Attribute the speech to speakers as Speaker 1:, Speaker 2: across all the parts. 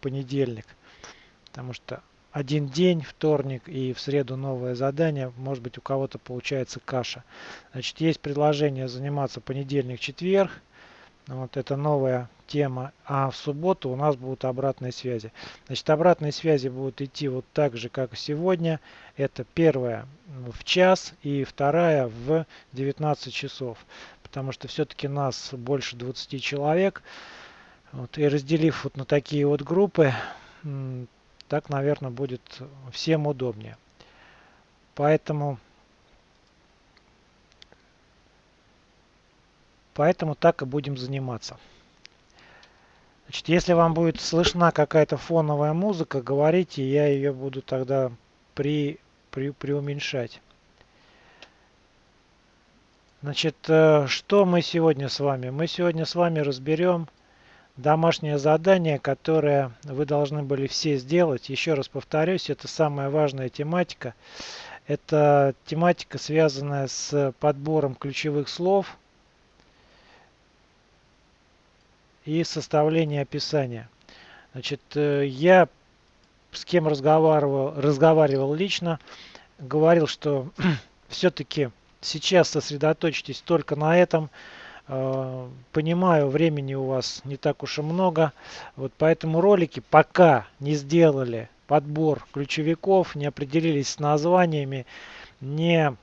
Speaker 1: понедельник. Потому что один день, вторник и в среду новое задание, может быть у кого-то получается каша. Значит, есть предложение заниматься понедельник-четверг, вот это новая тема. А в субботу у нас будут обратные связи. Значит, обратные связи будут идти вот так же, как сегодня. Это первая в час и вторая в 19 часов. Потому что все-таки нас больше 20 человек. Вот, и разделив вот на такие вот группы, так, наверное, будет всем удобнее. Поэтому Поэтому так и будем заниматься. Значит, если вам будет слышна какая-то фоновая музыка, говорите, я ее буду тогда при, при, преуменьшать. Значит, э, что мы сегодня с вами? Мы сегодня с вами разберем домашнее задание, которое вы должны были все сделать. Еще раз повторюсь, это самая важная тематика. Это тематика, связанная с подбором ключевых слов – и составление описания. Значит, э, я с кем разговаривал, разговаривал лично, говорил, что все-таки сейчас сосредоточьтесь только на этом. Э, понимаю, времени у вас не так уж и много. Вот поэтому ролики пока не сделали подбор ключевиков, не определились с названиями, не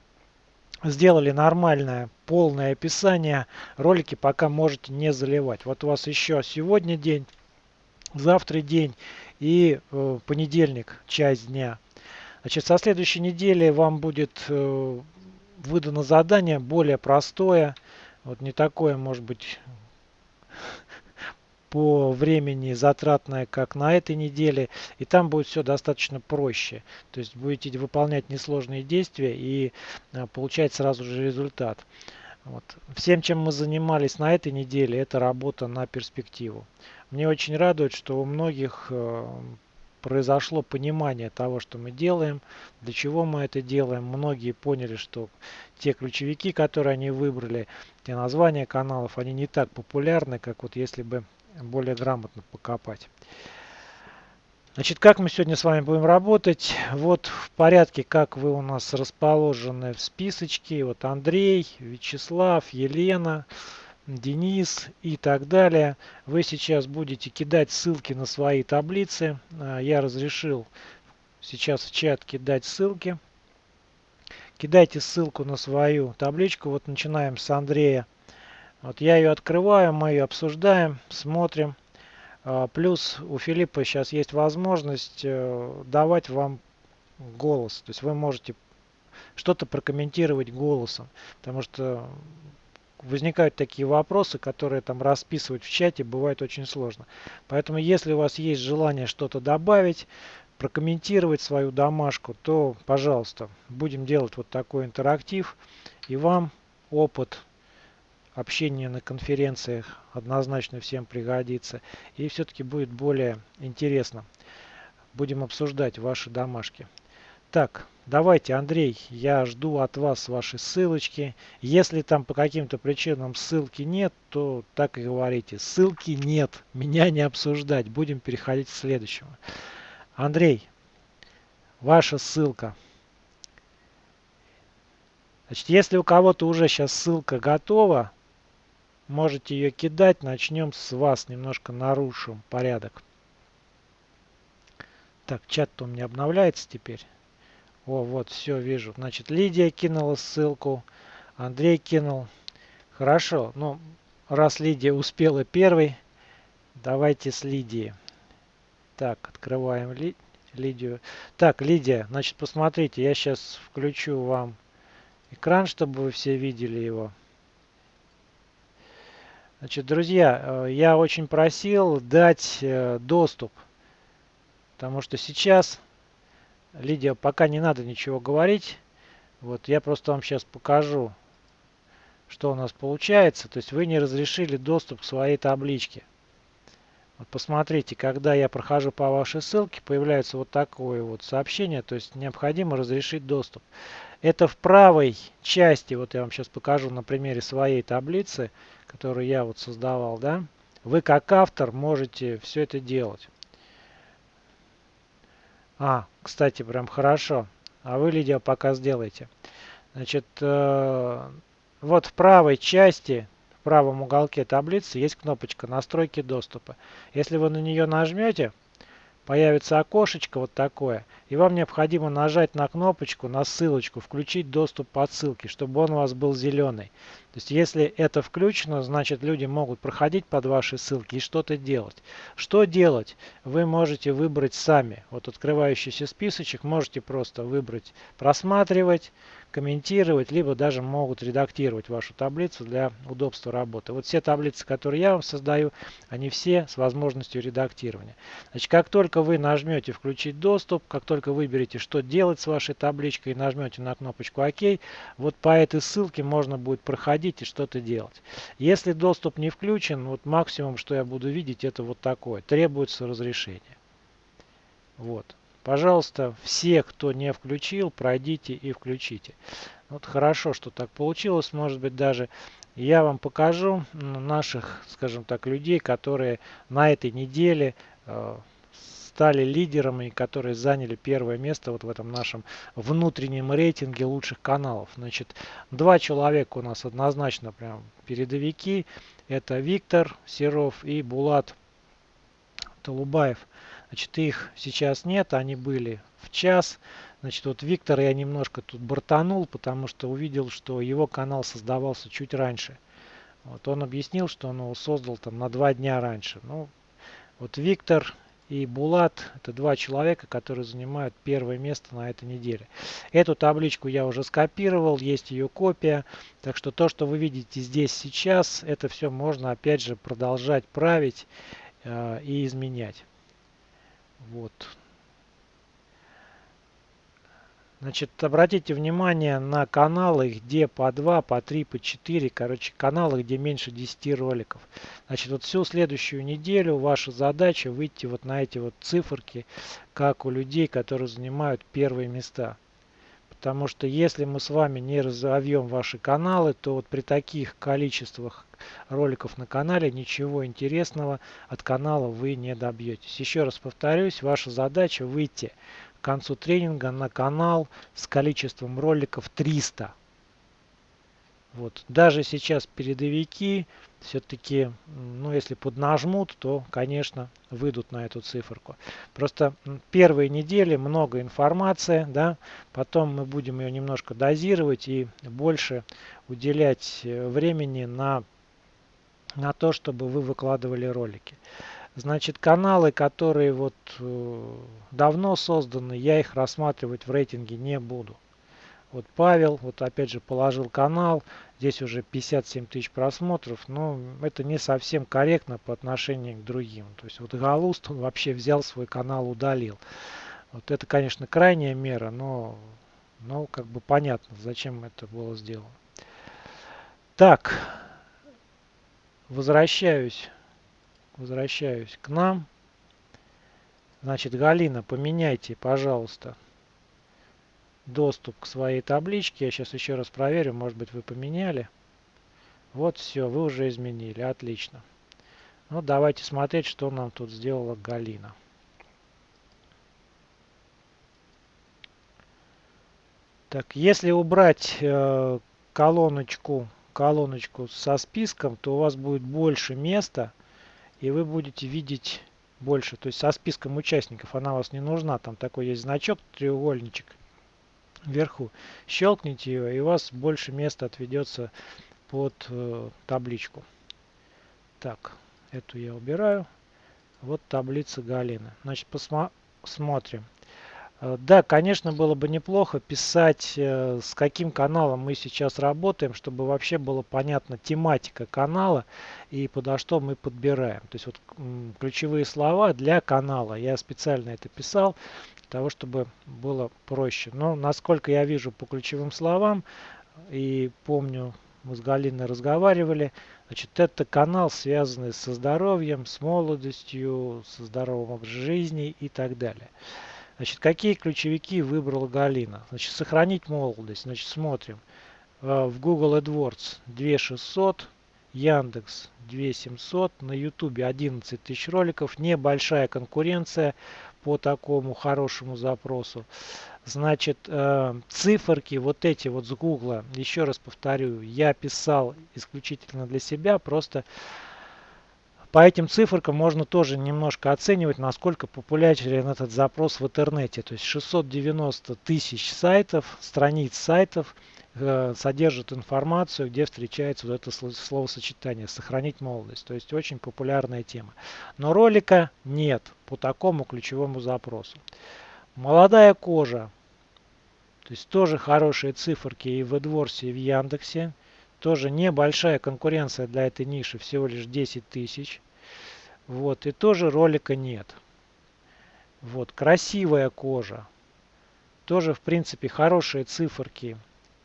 Speaker 1: сделали нормальное полное описание, ролики пока можете не заливать. Вот у вас еще сегодня день, завтра день и э, понедельник, часть дня. Значит, со следующей недели вам будет э, выдано задание более простое, вот не такое, может быть, по времени затратная, как на этой неделе. И там будет все достаточно проще. То есть будете выполнять несложные действия и а, получать сразу же результат. Вот. Всем, чем мы занимались на этой неделе, это работа на перспективу. Мне очень радует, что у многих э, произошло понимание того, что мы делаем, для чего мы это делаем. Многие поняли, что те ключевики, которые они выбрали, те названия каналов, они не так популярны, как вот если бы более грамотно покопать. Значит, как мы сегодня с вами будем работать? Вот в порядке, как вы у нас расположены в списочке. Вот Андрей, Вячеслав, Елена, Денис и так далее. Вы сейчас будете кидать ссылки на свои таблицы. А, я разрешил сейчас в чат кидать ссылки. Кидайте ссылку на свою табличку. Вот начинаем с Андрея. Вот я ее открываю, мы ее обсуждаем, смотрим. А, плюс у Филиппа сейчас есть возможность э, давать вам голос. То есть вы можете что-то прокомментировать голосом. Потому что возникают такие вопросы, которые там расписывать в чате бывает очень сложно. Поэтому если у вас есть желание что-то добавить, прокомментировать свою домашку, то, пожалуйста, будем делать вот такой интерактив. И вам опыт общение на конференциях однозначно всем пригодится. И все-таки будет более интересно. Будем обсуждать ваши домашки. Так, давайте, Андрей, я жду от вас ваши ссылочки. Если там по каким-то причинам ссылки нет, то так и говорите. Ссылки нет, меня не обсуждать. Будем переходить к следующему. Андрей, ваша ссылка. Значит, если у кого-то уже сейчас ссылка готова, Можете ее кидать. Начнем с вас. Немножко нарушим порядок. Так, чат-то у меня обновляется теперь. О, вот, все, вижу. Значит, Лидия кинула ссылку. Андрей кинул. Хорошо. Ну, раз Лидия успела первой, давайте с Лидией. Так, открываем Ли, Лидию. Так, Лидия, значит, посмотрите, я сейчас включу вам экран, чтобы вы все видели его. Значит, друзья, э, я очень просил дать э, доступ, потому что сейчас, Лидия, пока не надо ничего говорить, вот я просто вам сейчас покажу, что у нас получается. То есть вы не разрешили доступ к своей табличке. Вот посмотрите, когда я прохожу по вашей ссылке, появляется вот такое вот сообщение, то есть необходимо разрешить доступ. Это в правой части, вот я вам сейчас покажу на примере своей таблицы, которую я вот создавал, да, вы как автор можете все это делать. А, кстати, прям хорошо. А вы, Лидия, пока сделайте. Значит, э, вот в правой части, в правом уголке таблицы есть кнопочка «Настройки доступа». Если вы на нее нажмете, появится окошечко вот такое, и вам необходимо нажать на кнопочку, на ссылочку, включить доступ по ссылке, чтобы он у вас был зеленый. Есть если это включено, значит люди могут проходить под ваши ссылки и что-то делать. Что делать? Вы можете выбрать сами. Вот открывающийся списочек можете просто выбрать «Просматривать», комментировать, либо даже могут редактировать вашу таблицу для удобства работы. Вот все таблицы, которые я вам создаю, они все с возможностью редактирования. Значит, как только вы нажмете «Включить доступ», как только выберете, что делать с вашей табличкой и нажмете на кнопочку «Ок», вот по этой ссылке можно будет проходить и что-то делать. Если доступ не включен, вот максимум, что я буду видеть, это вот такое. Требуется разрешение. Вот. Пожалуйста, все, кто не включил, пройдите и включите. Вот хорошо, что так получилось. Может быть, даже я вам покажу наших, скажем так, людей, которые на этой неделе э, стали лидерами, которые заняли первое место вот в этом нашем внутреннем рейтинге лучших каналов. Значит, два человека у нас однозначно прям передовики. Это Виктор Серов и Булат Толубаев. Значит, их сейчас нет, они были в час. Значит, вот Виктор я немножко тут бортанул, потому что увидел, что его канал создавался чуть раньше. Вот он объяснил, что он его создал там на два дня раньше. Ну, вот Виктор и Булат это два человека, которые занимают первое место на этой неделе. Эту табличку я уже скопировал, есть ее копия. Так что то, что вы видите здесь сейчас, это все можно опять же продолжать править э, и изменять. Вот. Значит, обратите внимание на каналы, где по 2, по 3, по 4, короче, каналы, где меньше 10 роликов. Значит, вот всю следующую неделю ваша задача выйти вот на эти вот циферки, как у людей, которые занимают первые места. Потому что если мы с вами не разовьем ваши каналы, то вот при таких количествах роликов на канале ничего интересного от канала вы не добьетесь. Еще раз повторюсь, ваша задача выйти концу тренинга на канал с количеством роликов 300. Вот. Даже сейчас передовики все-таки, ну если поднажмут, то, конечно, выйдут на эту циферку. Просто первые недели много информации, да, потом мы будем ее немножко дозировать и больше уделять э, времени на, на то, чтобы вы выкладывали ролики. Значит, каналы, которые вот э, давно созданы, я их рассматривать в рейтинге не буду. Вот Павел, вот опять же положил канал, здесь уже 57 тысяч просмотров, но это не совсем корректно по отношению к другим. То есть вот Галуст, он вообще взял свой канал, удалил. Вот это, конечно, крайняя мера, но, но как бы понятно, зачем это было сделано. Так, возвращаюсь, возвращаюсь к нам. Значит, Галина, поменяйте, пожалуйста, доступ к своей табличке. Я сейчас еще раз проверю, может быть вы поменяли. Вот все, вы уже изменили, отлично. Ну давайте смотреть, что нам тут сделала Галина. Так, если убрать э, колоночку, колоночку со списком, то у вас будет больше места, и вы будете видеть больше. То есть со списком участников она вас не нужна. Там такой есть значок, треугольничек вверху. Щелкните ее, и у вас больше места отведется под э, табличку. Так, эту я убираю. Вот таблица Галины. Значит, посмотрим. Э, да, конечно, было бы неплохо писать, э, с каким каналом мы сейчас работаем, чтобы вообще было понятна тематика канала и подо что мы подбираем. То есть вот ключевые слова для канала. Я специально это писал того, чтобы было проще. Но насколько я вижу по ключевым словам и помню, мы с Галиной разговаривали, значит, это канал, связанный со здоровьем, с молодостью, со здоровым образом жизни и так далее. Значит, какие ключевики выбрала Галина? Значит, сохранить молодость. Значит, смотрим. Э, в Google AdWords 2600, Яндекс 2700, на Ютубе 11 тысяч роликов, небольшая конкуренция по такому хорошему запросу. Значит, э, циферки вот эти вот с Гугла, еще раз повторю, я писал исключительно для себя, просто по этим циферкам можно тоже немножко оценивать, насколько популярен этот запрос в интернете. То есть 690 тысяч сайтов, страниц сайтов э, содержат информацию, где встречается вот это словосочетание «сохранить молодость». То есть очень популярная тема. Но ролика нет по такому ключевому запросу. Молодая кожа. То есть тоже хорошие циферки и в AdWords, и в Яндексе. Тоже небольшая конкуренция для этой ниши, всего лишь 10 тысяч. Вот, и тоже ролика нет. Вот, красивая кожа. Тоже, в принципе, хорошие циферки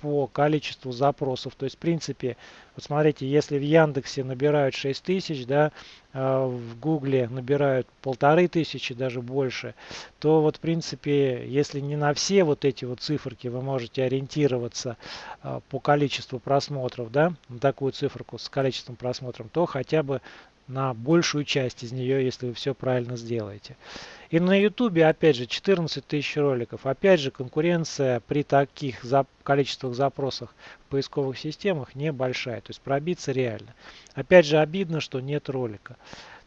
Speaker 1: по количеству запросов. То есть, в принципе, вот смотрите, если в Яндексе набирают 6000, да, а в Гугле набирают полторы тысячи, даже больше, то вот, в принципе, если не на все вот эти вот циферки вы можете ориентироваться а, по количеству просмотров, да, на такую циферку с количеством просмотров, то хотя бы на большую часть из нее, если вы все правильно сделаете. И на YouTube, опять же, 14 тысяч роликов. Опять же, конкуренция при таких зап количествах запросов в поисковых системах небольшая. То есть пробиться реально. Опять же, обидно, что нет ролика.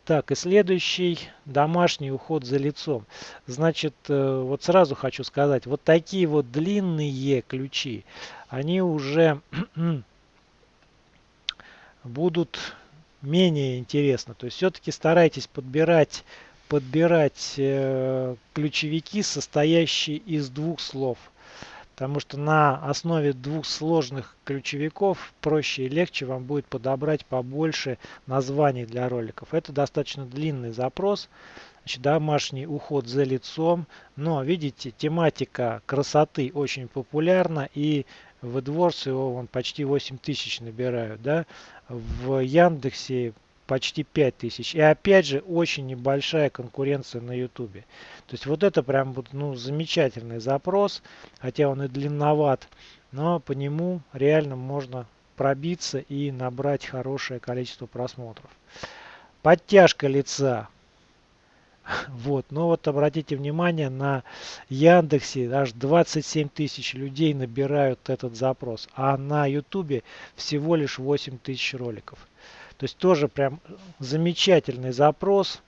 Speaker 1: Так, и следующий домашний уход за лицом. Значит, э, вот сразу хочу сказать, вот такие вот длинные ключи, они уже будут менее интересно. То есть все-таки старайтесь подбирать, подбирать э, ключевики, состоящие из двух слов. Потому что на основе двух сложных ключевиков проще и легче вам будет подобрать побольше названий для роликов. Это достаточно длинный запрос. Значит, домашний уход за лицом. Но видите, тематика красоты очень популярна и в AdWords его вон, почти 8 тысяч набирают. Да? В Яндексе почти 5000. И опять же, очень небольшая конкуренция на Ютубе. То есть вот это прям ну, замечательный запрос, хотя он и длинноват, но по нему реально можно пробиться и набрать хорошее количество просмотров. Подтяжка лица. Вот, но вот обратите внимание, на Яндексе аж 27 тысяч людей набирают этот запрос, а на Ютубе всего лишь 8 тысяч роликов. То есть тоже прям замечательный запрос,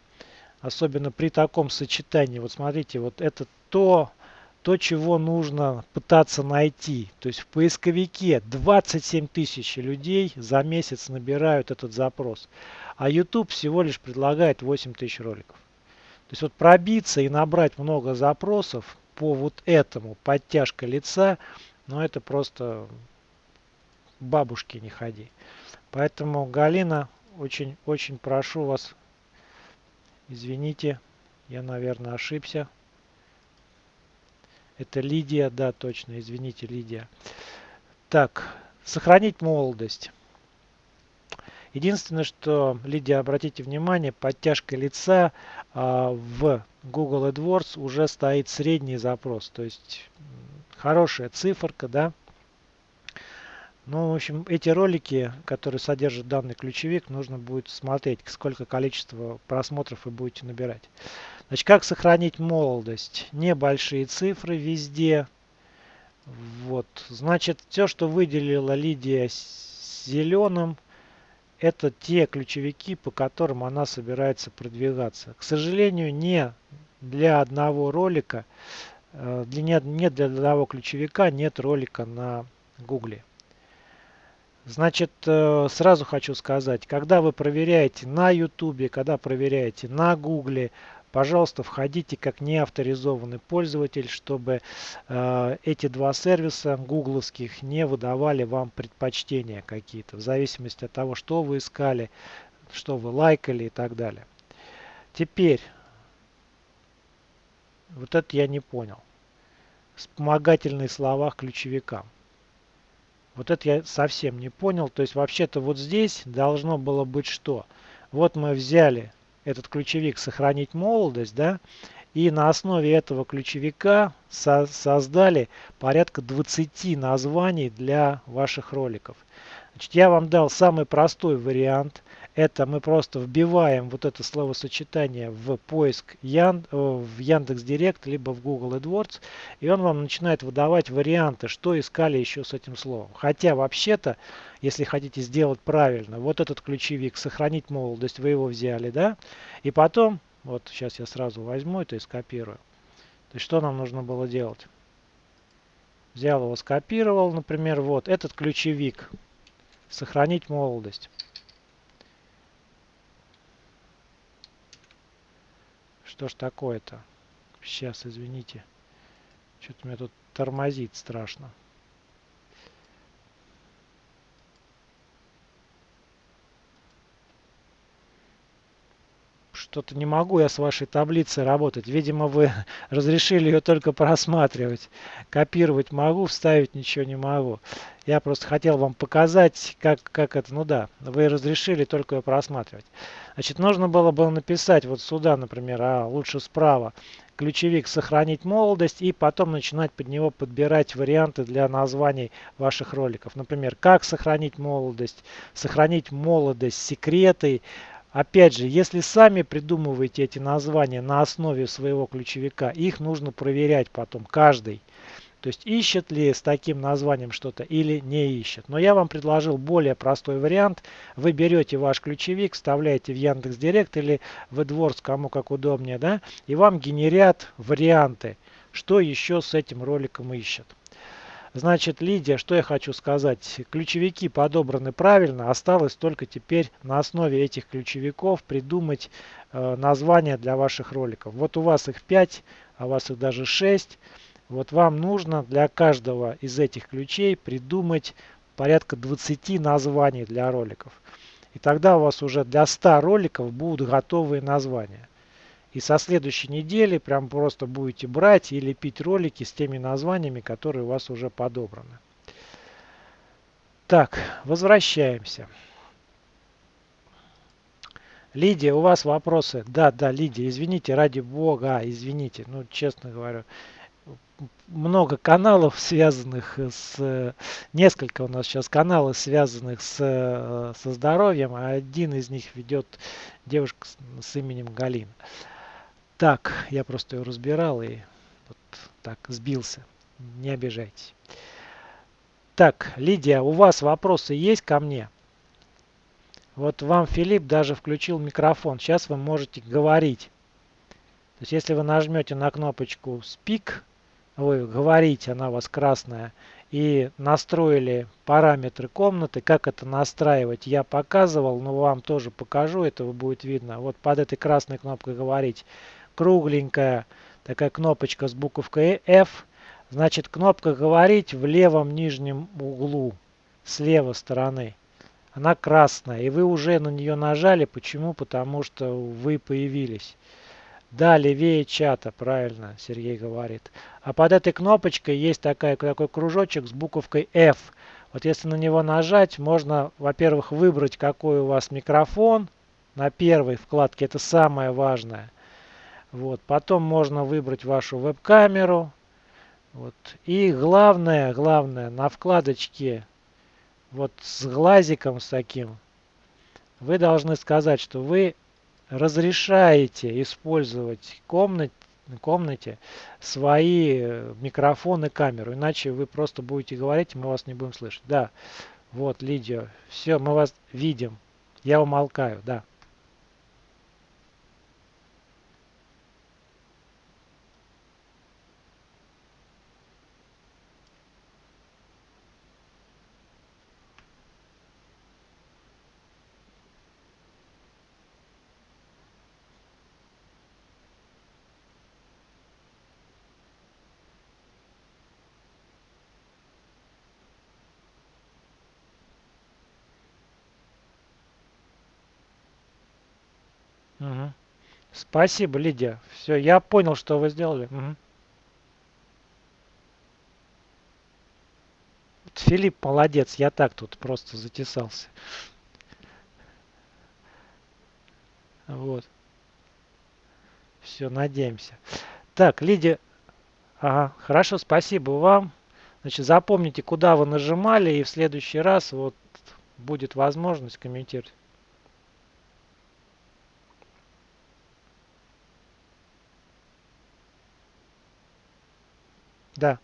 Speaker 1: особенно при таком сочетании. Вот смотрите, вот это то, то, чего нужно пытаться найти. То есть в поисковике 27 тысяч людей за месяц набирают этот запрос, а YouTube всего лишь предлагает 8 тысяч роликов. То есть вот пробиться и набрать много запросов по вот этому подтяжка лица, ну это просто бабушки не ходи. Поэтому, Галина, очень-очень прошу вас, извините, я, наверное, ошибся. Это Лидия, да, точно, извините, Лидия. Так, сохранить молодость. Единственное, что, Лидия, обратите внимание, подтяжка лица а, в Google AdWords уже стоит средний запрос. То есть хорошая циферка, да. Ну, в общем, эти ролики, которые содержат данный ключевик, нужно будет смотреть, сколько количество просмотров вы будете набирать. Значит, как сохранить молодость? Небольшие цифры везде. Вот, значит, все, что выделила Лидия зеленым, это те ключевики, по которым она собирается продвигаться. К сожалению, не для одного ролика, э, для, не для одного ключевика нет ролика на Гугле. Значит, э, сразу хочу сказать, когда вы проверяете на YouTube, когда проверяете на Гугле, пожалуйста, входите как неавторизованный пользователь, чтобы э, эти два сервиса гугловских не выдавали вам предпочтения какие-то, в зависимости от того, что вы искали, что вы лайкали и так далее. Теперь, вот это я не понял. Вспомогательные слова ключевикам. Вот это я совсем не понял. То есть вообще-то вот здесь должно было быть что? Вот мы взяли этот ключевик «Сохранить молодость», да, и на основе этого ключевика со создали порядка 20 названий для ваших роликов. Значит, я вам дал самый простой вариант. Это мы просто вбиваем вот это словосочетание в поиск Ян, в Яндекс Директ, либо в Google AdWords, и он вам начинает выдавать варианты, что искали еще с этим словом. Хотя вообще-то, если хотите сделать правильно, вот этот ключевик «Сохранить молодость» вы его взяли, да, и потом, вот сейчас я сразу возьму это и скопирую. То есть что нам нужно было делать? Взял его, скопировал, например, вот этот ключевик «Сохранить молодость». Что ж такое-то? Сейчас, извините. Что-то меня тут тормозит страшно. Что-то не могу я с вашей таблицей работать. Видимо, вы разрешили ее только просматривать. Копировать могу, вставить ничего не могу. Я просто хотел вам показать, как, как это, ну да, вы разрешили только ее просматривать. Значит, нужно было бы написать вот сюда, например, а лучше справа, ключевик «Сохранить молодость» и потом начинать под него подбирать варианты для названий ваших роликов. Например, «Как сохранить молодость», «Сохранить молодость», «Секреты», Опять же, если сами придумываете эти названия на основе своего ключевика, их нужно проверять потом, каждый. То есть ищет ли с таким названием что-то или не ищет. Но я вам предложил более простой вариант. Вы берете ваш ключевик, вставляете в Яндекс.Директ или в AdWords, кому как удобнее, да, и вам генерят варианты, что еще с этим роликом ищет. Значит, Лидия, что я хочу сказать. Ключевики подобраны правильно. Осталось только теперь на основе этих ключевиков придумать э, название для ваших роликов. Вот у вас их 5, а у вас их даже 6. Вот вам нужно для каждого из этих ключей придумать порядка 20 названий для роликов. И тогда у вас уже для 100 роликов будут готовые названия. И со следующей недели прям просто будете брать и лепить ролики с теми названиями, которые у вас уже подобраны. Так, возвращаемся. Лидия, у вас вопросы? Да, да, Лидия, извините, ради бога, извините, ну, честно говорю, много каналов, связанных с... Несколько у нас сейчас каналов, связанных с, со здоровьем, а один из них ведет девушка с, с именем Галина. Так, я просто ее разбирал и вот так сбился. Не обижайтесь. Так, Лидия, у вас вопросы есть ко мне? Вот вам Филипп даже включил микрофон. Сейчас вы можете говорить. То есть, если вы нажмете на кнопочку Speak, вы говорите, она у вас красная, и настроили параметры комнаты, как это настраивать, я показывал, но вам тоже покажу, это будет видно. Вот под этой красной кнопкой говорить кругленькая такая кнопочка с буковкой F. Значит, кнопка «Говорить» в левом нижнем углу, с левой стороны. Она красная, и вы уже на нее нажали. Почему? Потому что вы появились. Да, левее чата, правильно Сергей говорит. А под этой кнопочкой есть такая, такой кружочек с буковкой F. Вот если на него нажать, можно, во-первых, выбрать, какой у вас микрофон. На первой вкладке это самое важное. Вот. Потом можно выбрать вашу веб-камеру. Вот. И главное, главное, на вкладочке вот с глазиком с таким, вы должны сказать, что вы разрешаете использовать комнате, комнате свои микрофоны, камеру. Иначе вы просто будете говорить, мы вас не будем слышать. Да, вот, Лидия, все, мы вас видим. Я умолкаю, да. Угу. Спасибо, Лидия. Все, я понял, что вы сделали. Угу. Филипп молодец, я так тут просто затесался. Вот. Все, надеемся. Так, Лидия. Ага, хорошо, спасибо вам. Значит, запомните, куда вы нажимали, и в следующий раз вот будет возможность комментировать. Да.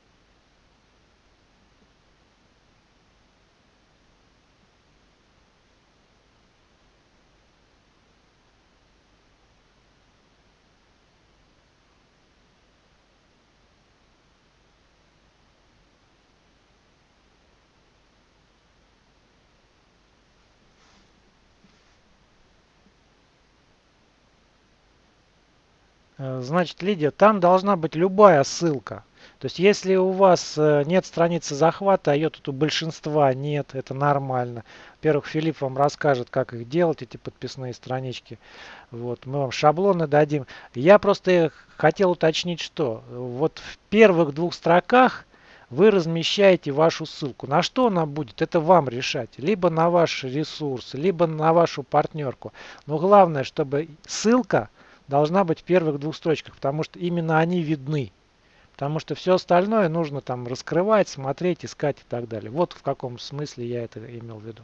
Speaker 1: Э, значит, Лидия, там должна быть любая ссылка. То есть, если у вас э, нет страницы захвата, а ее тут у большинства нет, это нормально. Во-первых, Филипп вам расскажет, как их делать, эти подписные странички. Вот, мы вам шаблоны дадим. Я просто хотел уточнить, что вот в первых двух строках вы размещаете вашу ссылку. На что она будет, это вам решать. Либо на ваш ресурс, либо на вашу партнерку. Но главное, чтобы ссылка должна быть в первых двух строчках, потому что именно они видны. Потому что все остальное нужно там раскрывать, смотреть, искать и так далее. Вот в каком смысле я это имел в виду.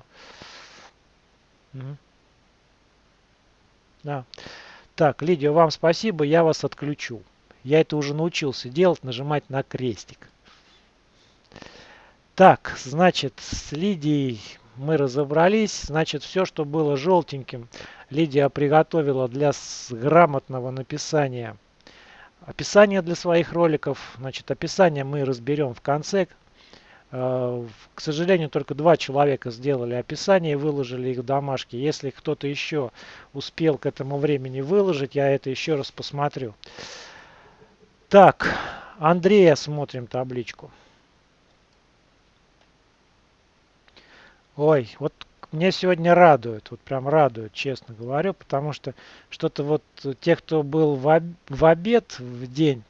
Speaker 1: Да. Так, Лидия, вам спасибо, я вас отключу. Я это уже научился делать, нажимать на крестик. Так, значит, с Лидией мы разобрались. Значит, все, что было желтеньким, Лидия приготовила для грамотного написания описание для своих роликов. Значит, описание мы разберем в конце. Э, к сожалению, только два человека сделали описание и выложили их в домашки. Если кто-то еще успел к этому времени выложить, я это еще раз посмотрю. Так, Андрея смотрим табличку. Ой, вот мне сегодня радует, вот прям радует, честно говорю, потому что что-то вот те, кто был в, об, в обед в день,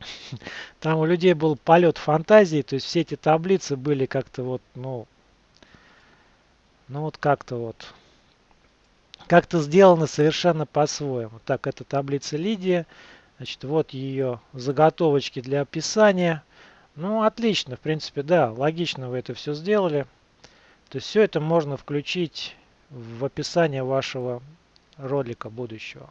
Speaker 1: там у людей был полет фантазии, то есть все эти таблицы были как-то вот, ну, ну вот как-то вот, как-то сделаны совершенно по-своему. Так, это таблица Лидия, значит, вот ее заготовочки для описания. Ну, отлично, в принципе, да, логично вы это все сделали. То есть все это можно включить в описание вашего ролика будущего.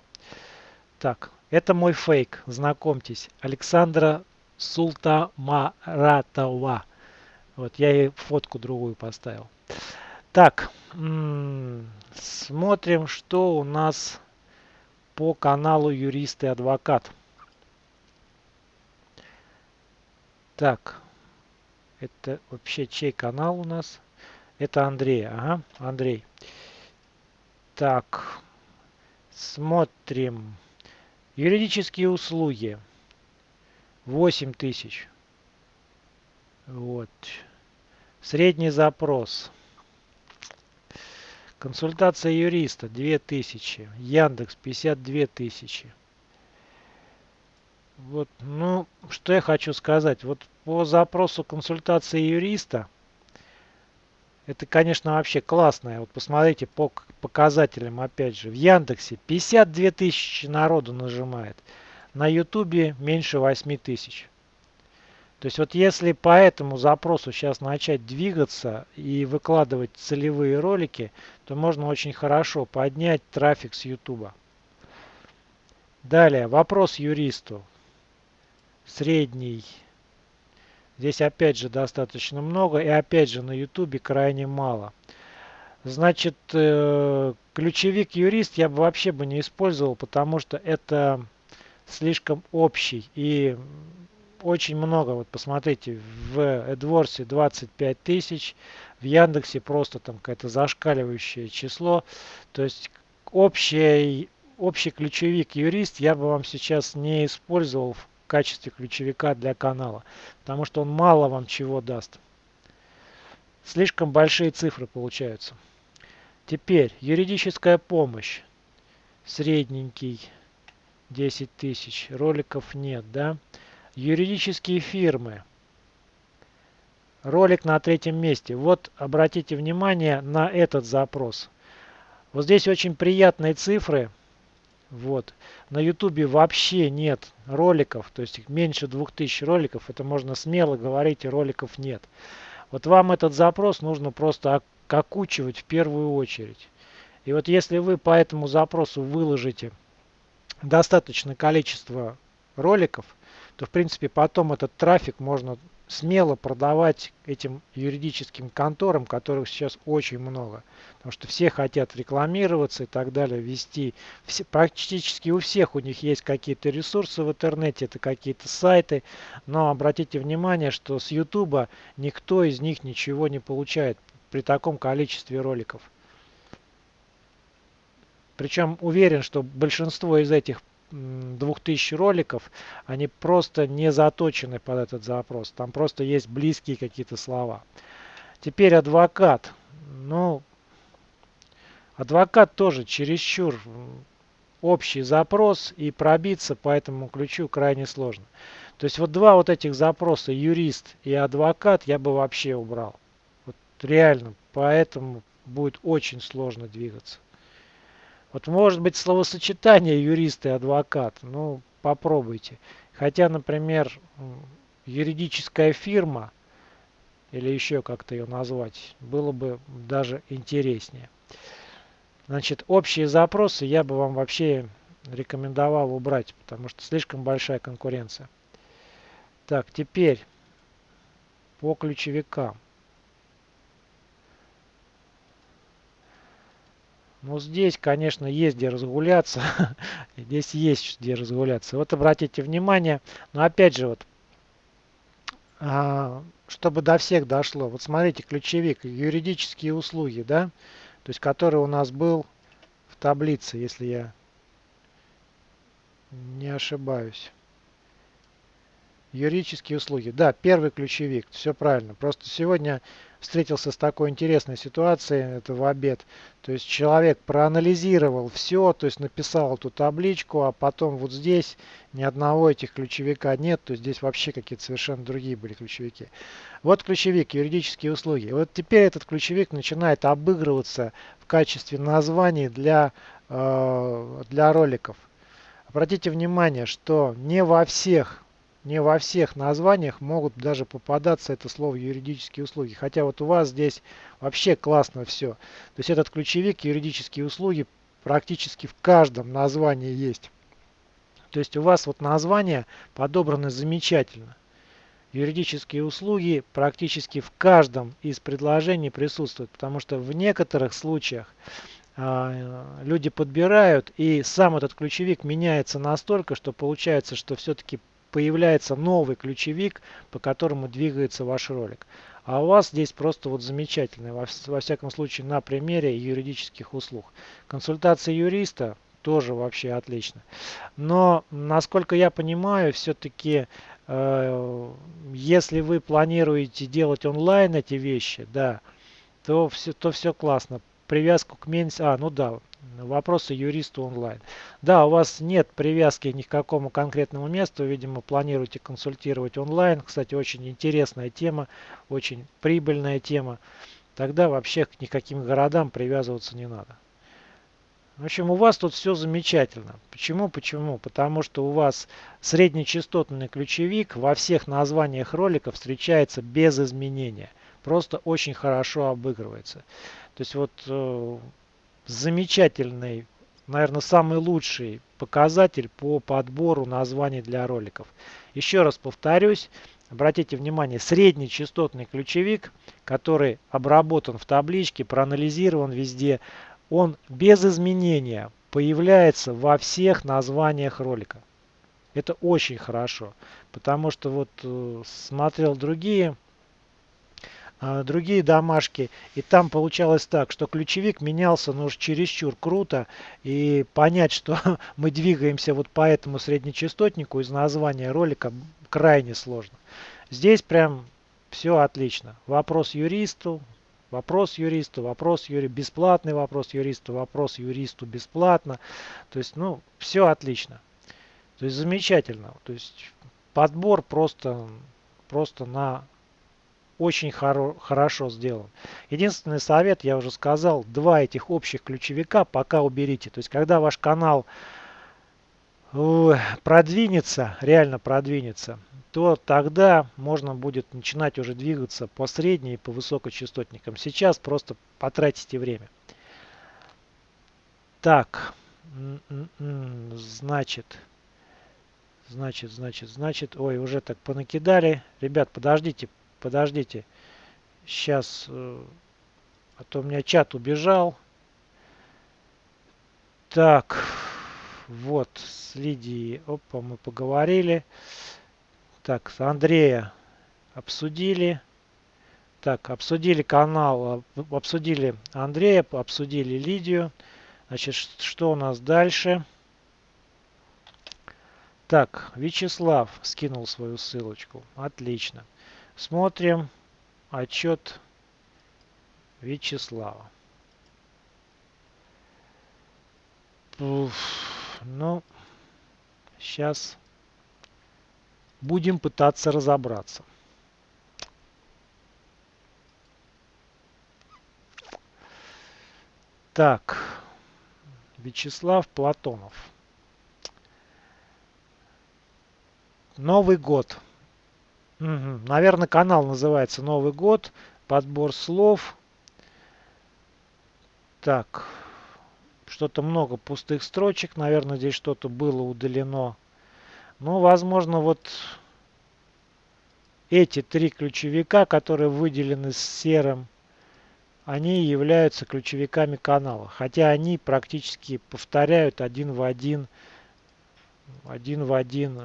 Speaker 1: Так, это мой фейк, знакомьтесь, Александра Султамаратова. Вот, я ей фотку другую поставил. Так, смотрим, что у нас по каналу Юрист и Адвокат. Так, это вообще чей канал у нас? Это Андрей. Ага, Андрей. Так, смотрим. Юридические услуги. 8 тысяч. Вот. Средний запрос. Консультация юриста 2000. Яндекс 52 тысячи. Вот, ну, что я хочу сказать. Вот по запросу консультации юриста это, конечно, вообще классное. Вот посмотрите по показателям, опять же. В Яндексе 52 тысячи народу нажимает. На Ютубе меньше 8 тысяч. То есть вот если по этому запросу сейчас начать двигаться и выкладывать целевые ролики, то можно очень хорошо поднять трафик с Ютуба. Далее, вопрос юристу. Средний Здесь опять же достаточно много и опять же на ютубе крайне мало. Значит, э, ключевик юрист я бы вообще бы не использовал, потому что это слишком общий и очень много. Вот посмотрите, в AdWords 25 тысяч, в Яндексе просто там какое-то зашкаливающее число. То есть общий, общий ключевик юрист я бы вам сейчас не использовал в качестве ключевика для канала, потому что он мало вам чего даст. Слишком большие цифры получаются. Теперь юридическая помощь. Средненький 10 тысяч. Роликов нет, да? Юридические фирмы. Ролик на третьем месте. Вот обратите внимание на этот запрос. Вот здесь очень приятные цифры. Вот. На ютубе вообще нет роликов, то есть меньше 2000 роликов, это можно смело говорить, и роликов нет. Вот вам этот запрос нужно просто как учивать в первую очередь. И вот если вы по этому запросу выложите достаточное количество роликов, то в принципе потом этот трафик можно смело продавать этим юридическим конторам, которых сейчас очень много. Потому что все хотят рекламироваться и так далее, вести. Все, практически у всех у них есть какие-то ресурсы в интернете, это какие-то сайты. Но обратите внимание, что с YouTube никто из них ничего не получает при таком количестве роликов. Причем уверен, что большинство из этих 2000 роликов, они просто не заточены под этот запрос. Там просто есть близкие какие-то слова. Теперь адвокат. Ну, адвокат тоже чересчур общий запрос и пробиться по этому ключу крайне сложно. То есть вот два вот этих запроса, юрист и адвокат, я бы вообще убрал. Вот реально, поэтому будет очень сложно двигаться. Вот может быть словосочетание юрист и адвокат. Ну, попробуйте. Хотя, например, юридическая фирма, или еще как-то ее назвать, было бы даже интереснее. Значит, общие запросы я бы вам вообще рекомендовал убрать, потому что слишком большая конкуренция. Так, теперь по ключевикам. Ну, здесь, конечно, есть где разгуляться. здесь есть где разгуляться. Вот обратите внимание. Но опять же, вот, а, чтобы до всех дошло. Вот смотрите, ключевик, юридические услуги, да? То есть, который у нас был в таблице, если я не ошибаюсь. Юридические услуги. Да, первый ключевик. Все правильно. Просто сегодня встретился с такой интересной ситуацией, это в обед. То есть человек проанализировал все, то есть написал эту табличку, а потом вот здесь ни одного этих ключевика нет, то есть здесь вообще какие-то совершенно другие были ключевики. Вот ключевик юридические услуги. Вот теперь этот ключевик начинает обыгрываться в качестве названий для, э, для роликов. Обратите внимание, что не во всех не во всех названиях могут даже попадаться это слово юридические услуги. Хотя вот у вас здесь вообще классно все. То есть этот ключевик юридические услуги практически в каждом названии есть. То есть у вас вот название подобрано замечательно. Юридические услуги практически в каждом из предложений присутствуют, потому что в некоторых случаях э, люди подбирают и сам этот ключевик меняется настолько, что получается, что все-таки появляется новый ключевик, по которому двигается ваш ролик. А у вас здесь просто вот замечательно, во, всяком случае на примере юридических услуг. Консультация юриста тоже вообще отлично. Но, насколько я понимаю, все-таки, э, если вы планируете делать онлайн эти вещи, да, то все, то все классно. Привязку к менс... А, ну да, Вопросы юристу онлайн. Да, у вас нет привязки ни к какому конкретному месту, видимо, планируете консультировать онлайн. Кстати, очень интересная тема, очень прибыльная тема. Тогда вообще к никаким городам привязываться не надо. В общем, у вас тут все замечательно. Почему? Почему? Потому что у вас среднечастотный ключевик во всех названиях роликов встречается без изменения. Просто очень хорошо обыгрывается. То есть вот э, замечательный, наверное, самый лучший показатель по подбору названий для роликов. Еще раз повторюсь, обратите внимание, средний частотный ключевик, который обработан в табличке, проанализирован везде, он без изменения появляется во всех названиях ролика. Это очень хорошо, потому что вот э, смотрел другие другие домашки. И там получалось так, что ключевик менялся ну уж чересчур круто. И понять, что мы двигаемся вот по этому среднечастотнику из названия ролика крайне сложно. Здесь прям все отлично. Вопрос юристу, вопрос юристу, вопрос юри, бесплатный вопрос юристу, вопрос юристу бесплатно. То есть, ну, все отлично. То есть замечательно. То есть подбор просто, просто на очень хоро хорошо сделан. Единственный совет, я уже сказал, два этих общих ключевика пока уберите. То есть, когда ваш канал продвинется, реально продвинется, то тогда можно будет начинать уже двигаться по средней и по высокочастотникам. Сейчас просто потратите время. Так, значит, значит, значит, значит, ой, уже так понакидали. Ребят, подождите, подождите. Сейчас, э, а то у меня чат убежал. Так, вот, с Лидией, опа, мы поговорили. Так, с Андрея обсудили. Так, обсудили канал, обсудили Андрея, обсудили Лидию. Значит, что у нас дальше? Так, Вячеслав скинул свою ссылочку. Отлично. Смотрим отчет Вячеслава. Ну, сейчас будем пытаться разобраться. Так, Вячеслав Платонов. Новый год. Угу. Наверное, канал называется Новый год. Подбор слов. Так. Что-то много пустых строчек. Наверное, здесь что-то было удалено. Ну, возможно, вот эти три ключевика, которые выделены серым, они являются ключевиками канала. Хотя они практически повторяют один в один, один в один.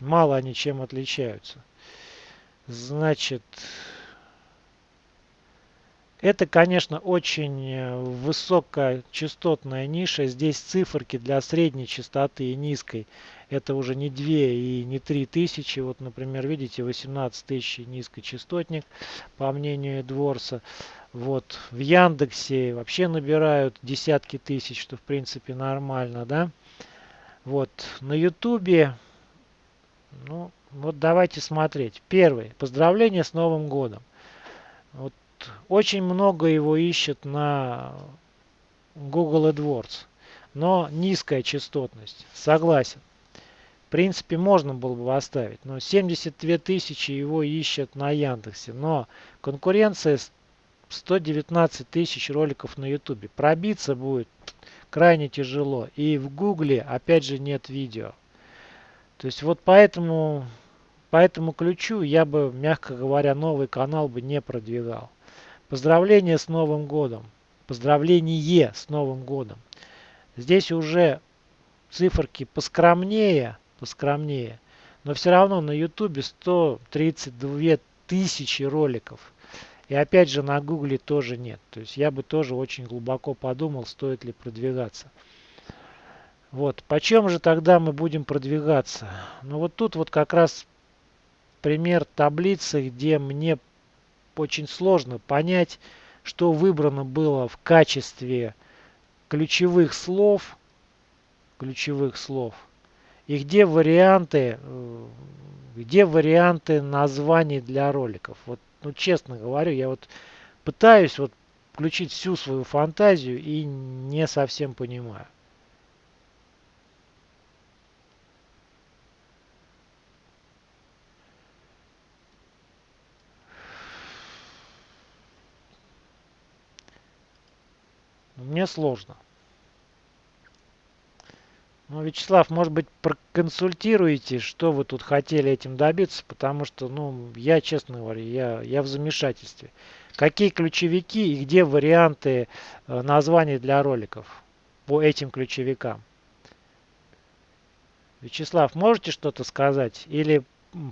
Speaker 1: Мало они чем отличаются. Значит, это, конечно, очень э, высокочастотная ниша. Здесь циферки для средней частоты и низкой. Это уже не 2 и не 3 тысячи. Вот, например, видите, 18 тысяч низкочастотник, по мнению Дворса. Вот, в Яндексе вообще набирают десятки тысяч, что в принципе нормально, да. Вот, на Ютубе, ну, вот давайте смотреть. Первый, поздравление с Новым годом. Вот очень много его ищет на Google AdWords. Но низкая частотность. Согласен. В принципе, можно было бы оставить. Но 72 тысячи его ищет на Яндексе. Но конкуренция 119 тысяч роликов на Ютубе. Пробиться будет крайне тяжело. И в Гугле опять же нет видео. То есть вот поэтому, по этому ключу я бы, мягко говоря, новый канал бы не продвигал. Поздравление с Новым годом. Поздравление с Новым годом. Здесь уже циферки поскромнее, поскромнее. Но все равно на ютубе 132 тысячи роликов. И опять же на гугле тоже нет. То есть я бы тоже очень глубоко подумал, стоит ли продвигаться. Вот, почем же тогда мы будем продвигаться? Ну вот тут вот как раз пример таблицы, где мне очень сложно понять, что выбрано было в качестве ключевых слов, ключевых слов, и где варианты, э, где варианты названий для роликов. Вот, ну честно говорю, я вот пытаюсь вот включить всю свою фантазию и не совсем понимаю. Мне сложно. Ну, Вячеслав, может быть, проконсультируете, что вы тут хотели этим добиться, потому что, ну, я, честно говоря, я, я в замешательстве. Какие ключевики и где варианты э, названий для роликов по этим ключевикам? Вячеслав, можете что-то сказать? Или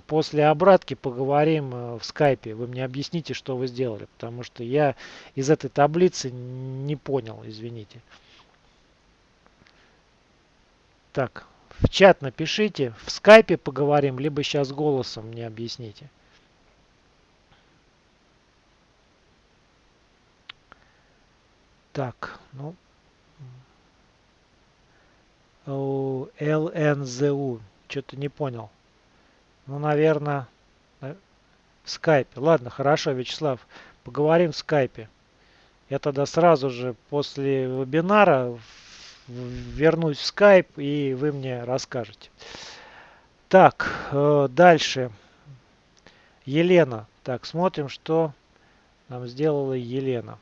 Speaker 1: после обратки поговорим э, в скайпе. Вы мне объясните, что вы сделали, потому что я из этой таблицы не понял, извините. Так, в чат напишите, в скайпе поговорим, либо сейчас голосом мне объясните. Так, ну, ЛНЗУ, что-то не понял. Ну, наверное, в скайпе. Ладно, хорошо, Вячеслав, поговорим в скайпе. Я тогда сразу же после вебинара вернусь в скайп и вы мне расскажете. Так, э, дальше. Елена. Так, смотрим, что нам сделала Елена.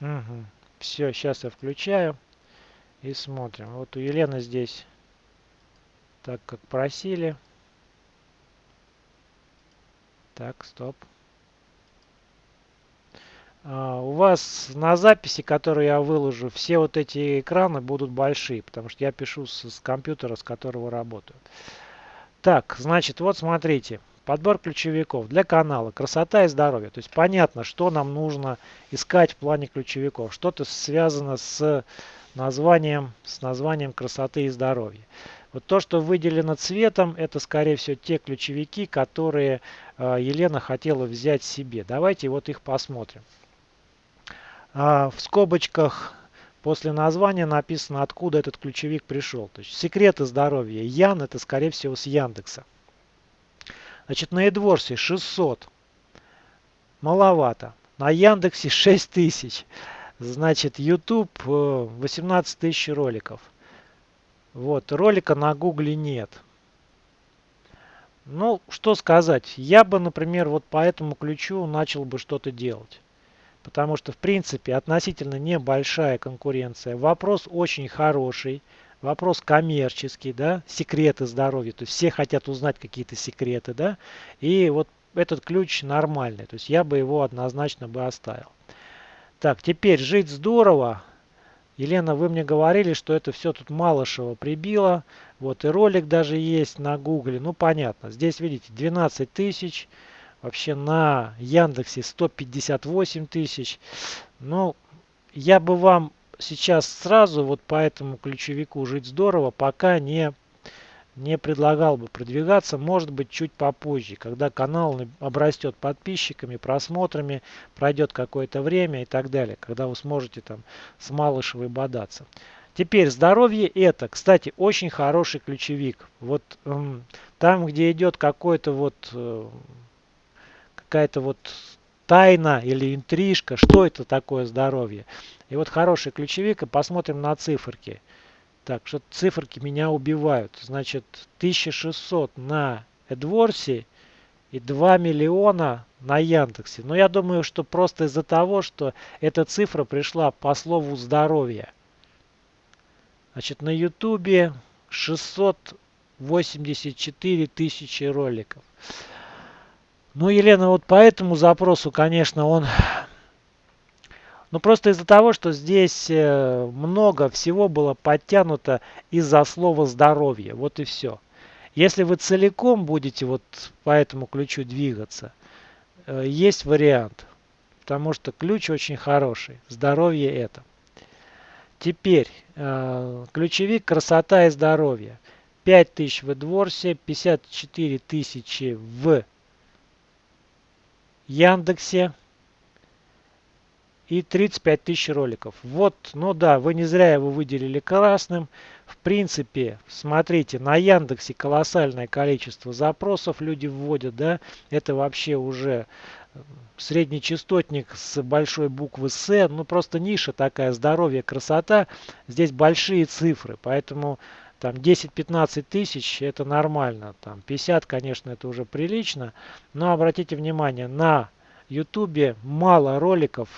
Speaker 1: Угу. Все, сейчас я включаю и смотрим. Вот у Елены здесь, так как просили. Так, стоп. А, у вас на записи, которую я выложу, все вот эти экраны будут большие, потому что я пишу с, с компьютера, с которого работаю. Так, значит, вот смотрите. Подбор ключевиков для канала «Красота и здоровье». То есть понятно, что нам нужно искать в плане ключевиков. Что-то связано с названием, с названием «Красоты и здоровья». Вот то, что выделено цветом, это, скорее всего, те ключевики, которые э, Елена хотела взять себе. Давайте вот их посмотрим. А, в скобочках после названия написано, откуда этот ключевик пришел. То есть секреты здоровья. Ян это, скорее всего, с Яндекса. Значит, на Эдворсе 600. Маловато. На Яндексе 6000. Значит, YouTube 18 э, тысяч роликов. Вот, ролика на Гугле нет. Ну, что сказать. Я бы, например, вот по этому ключу начал бы что-то делать. Потому что, в принципе, относительно небольшая конкуренция. Вопрос очень хороший. Вопрос коммерческий, да, секреты здоровья. То есть все хотят узнать какие-то секреты, да. И вот этот ключ нормальный. То есть я бы его однозначно бы оставил. Так, теперь жить здорово. Елена, вы мне говорили, что это все тут Малышева прибило. Вот и ролик даже есть на гугле. Ну, понятно. Здесь, видите, 12 тысяч. Вообще на Яндексе 158 тысяч. Ну, я бы вам сейчас сразу вот по этому ключевику жить здорово, пока не не предлагал бы продвигаться, может быть, чуть попозже, когда канал обрастет подписчиками, просмотрами, пройдет какое-то время и так далее, когда вы сможете там с Малышевой бодаться. Теперь здоровье это, кстати, очень хороший ключевик. Вот эм, там, где идет какой-то вот э, какая-то вот тайна или интрижка, что это такое здоровье. И вот хороший ключевик, и посмотрим на циферки. Так, что циферки меня убивают. Значит, 1600 на AdWords и 2 миллиона на Яндексе. Но я думаю, что просто из-за того, что эта цифра пришла по слову здоровье. Значит, на Ютубе 684 тысячи роликов. Ну, Елена, вот по этому запросу, конечно, он ну просто из-за того, что здесь э, много всего было подтянуто из-за слова здоровье. Вот и все. Если вы целиком будете вот по этому ключу двигаться, э, есть вариант. Потому что ключ очень хороший. Здоровье это. Теперь э, ключевик красота и здоровье. 5000 в Эдворсе, 54 тысячи в Яндексе, и 35 тысяч роликов. Вот, ну да, вы не зря его выделили красным. В принципе, смотрите, на Яндексе колоссальное количество запросов люди вводят, да, это вообще уже средний частотник с большой буквы С, ну просто ниша такая, здоровье, красота, здесь большие цифры, поэтому там 10-15 тысяч это нормально, там 50, конечно, это уже прилично, но обратите внимание, на ютубе мало роликов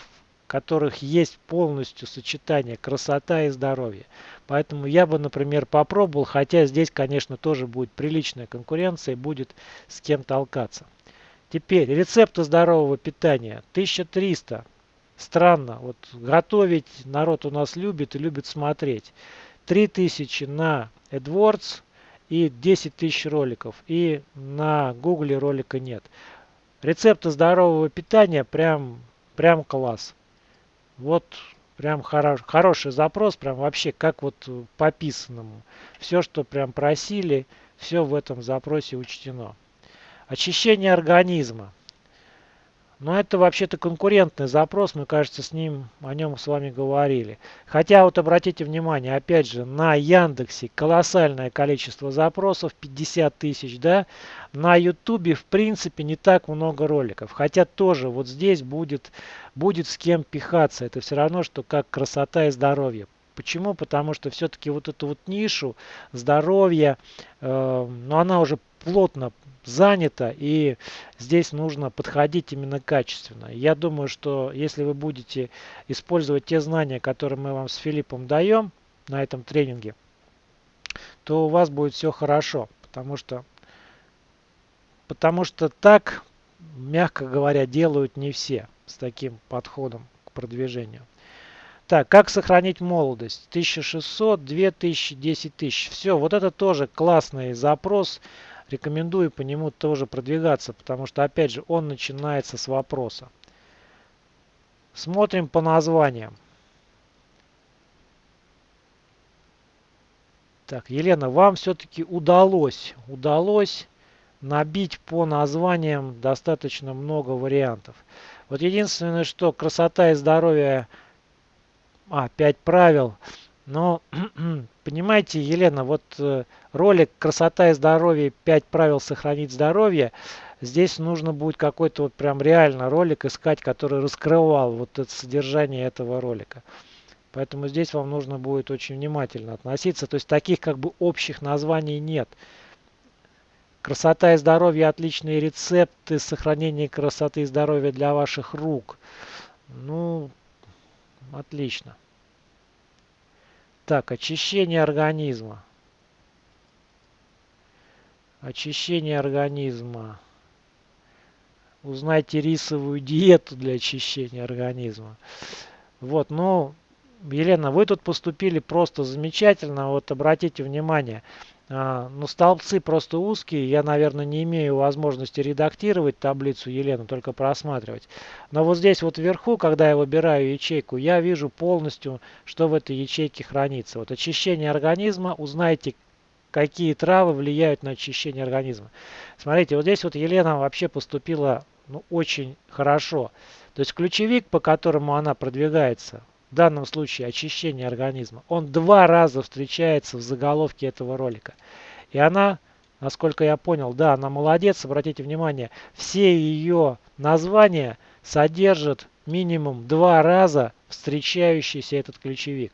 Speaker 1: которых есть полностью сочетание красота и здоровье. Поэтому я бы, например, попробовал, хотя здесь, конечно, тоже будет приличная конкуренция, будет с кем толкаться. Теперь рецепты здорового питания 1300. Странно, вот готовить народ у нас любит и любит смотреть. 3000 на AdWords и 10 тысяч роликов. И на Google ролика нет. Рецепты здорового питания прям, прям класс. Вот прям хорош, хороший запрос, прям вообще как вот по писанному. Все, что прям просили, все в этом запросе учтено. Очищение организма. Но это вообще-то конкурентный запрос, мы, кажется, с ним о нем с вами говорили. Хотя вот обратите внимание, опять же, на Яндексе колоссальное количество запросов, 50 тысяч, да. На Ютубе, в принципе, не так много роликов. Хотя тоже вот здесь будет, будет с кем пихаться. Это все равно, что как красота и здоровье. Почему? Потому что все-таки вот эту вот нишу здоровья, э, ну она уже плотно занята и здесь нужно подходить именно качественно. Я думаю, что если вы будете использовать те знания, которые мы вам с Филиппом даем на этом тренинге, то у вас будет все хорошо, потому что, потому что так, мягко говоря, делают не все с таким подходом к продвижению. Так, как сохранить молодость? 1600, 2000, 10 тысяч. Все, вот это тоже классный запрос. Рекомендую по нему тоже продвигаться, потому что, опять же, он начинается с вопроса. Смотрим по названиям. Так, Елена, вам все-таки удалось, удалось набить по названиям достаточно много вариантов. Вот единственное, что красота и здоровье, а, 5 правил. Но, понимаете, Елена, вот э, ролик «Красота и здоровье. 5 правил сохранить здоровье», здесь нужно будет какой-то вот прям реально ролик искать, который раскрывал вот это содержание этого ролика. Поэтому здесь вам нужно будет очень внимательно относиться. То есть таких как бы общих названий нет. Красота и здоровье – отличные рецепты сохранения красоты и здоровья для ваших рук. Ну, отлично. Так, очищение организма. Очищение организма. Узнайте рисовую диету для очищения организма. Вот, ну, Елена, вы тут поступили просто замечательно. Вот обратите внимание, а, ну столбцы просто узкие. Я, наверное, не имею возможности редактировать таблицу Елены, только просматривать. Но вот здесь вот вверху, когда я выбираю ячейку, я вижу полностью, что в этой ячейке хранится. Вот очищение организма, узнайте, какие травы влияют на очищение организма. Смотрите, вот здесь вот Елена вообще поступила ну, очень хорошо. То есть ключевик, по которому она продвигается, в данном случае очищение организма, он два раза встречается в заголовке этого ролика. И она, насколько я понял, да, она молодец, обратите внимание, все ее названия содержат минимум два раза встречающийся этот ключевик.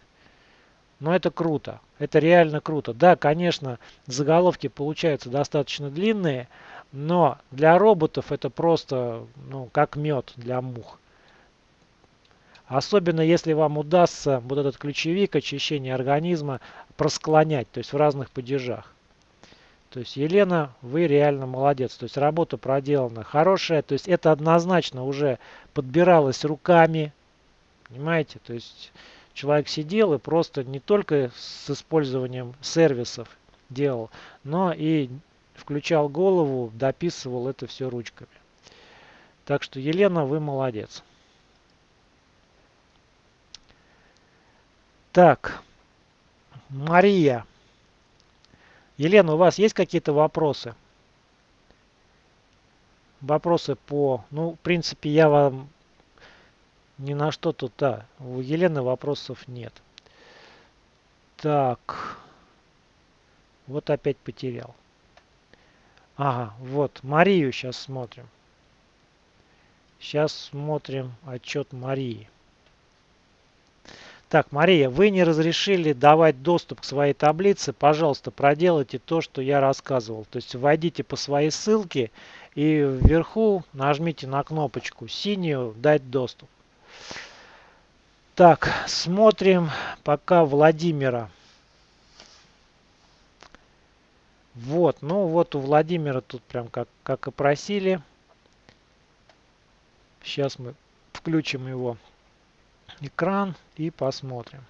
Speaker 1: Но это круто, это реально круто. Да, конечно, заголовки получаются достаточно длинные, но для роботов это просто ну, как мед для мух. Особенно если вам удастся вот этот ключевик очищения организма просклонять, то есть в разных падежах. То есть, Елена, вы реально молодец. То есть, работа проделана хорошая. То есть, это однозначно уже подбиралось руками. Понимаете? То есть, человек сидел и просто не только с использованием сервисов делал, но и включал голову, дописывал это все ручками. Так что, Елена, вы молодец. Так, Мария. Елена, у вас есть какие-то вопросы? Вопросы по... Ну, в принципе, я вам ни на что тут, да. У Елены вопросов нет. Так. Вот опять потерял. Ага, вот, Марию сейчас смотрим. Сейчас смотрим отчет Марии. Так, Мария, вы не разрешили давать доступ к своей таблице. Пожалуйста, проделайте то, что я рассказывал. То есть войдите по своей ссылке и вверху нажмите на кнопочку синюю «Дать доступ». Так, смотрим пока Владимира. Вот, ну вот у Владимира тут прям как, как и просили. Сейчас мы включим его экран и посмотрим.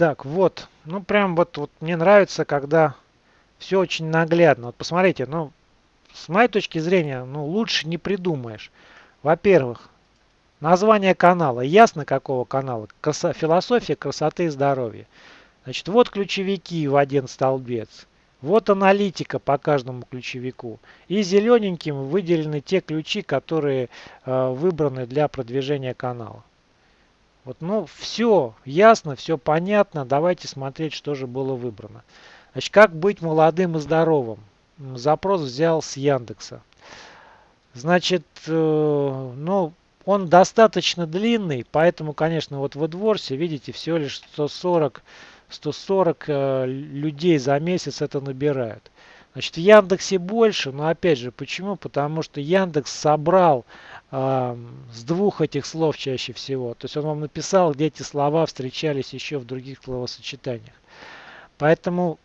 Speaker 1: Так, вот, ну прям вот, вот мне нравится, когда все очень наглядно. Вот посмотрите, ну, с моей точки зрения, ну, лучше не придумаешь. Во-первых, название канала. Ясно, какого канала? Красо философия красоты и здоровья. Значит, вот ключевики в один столбец. Вот аналитика по каждому ключевику. И зелененьким выделены те ключи, которые э, выбраны для продвижения канала. Вот, ну, все ясно, все понятно. Давайте смотреть, что же было выбрано. Значит, как быть молодым и здоровым? запрос взял с Яндекса. Значит, э, ну, он достаточно длинный, поэтому, конечно, вот в AdWords, видите, всего лишь 140, 140 э, людей за месяц это набирают. Значит, в Яндексе больше, но опять же, почему? Потому что Яндекс собрал э, с двух этих слов чаще всего. То есть он вам написал, где эти слова встречались еще в других словосочетаниях. Поэтому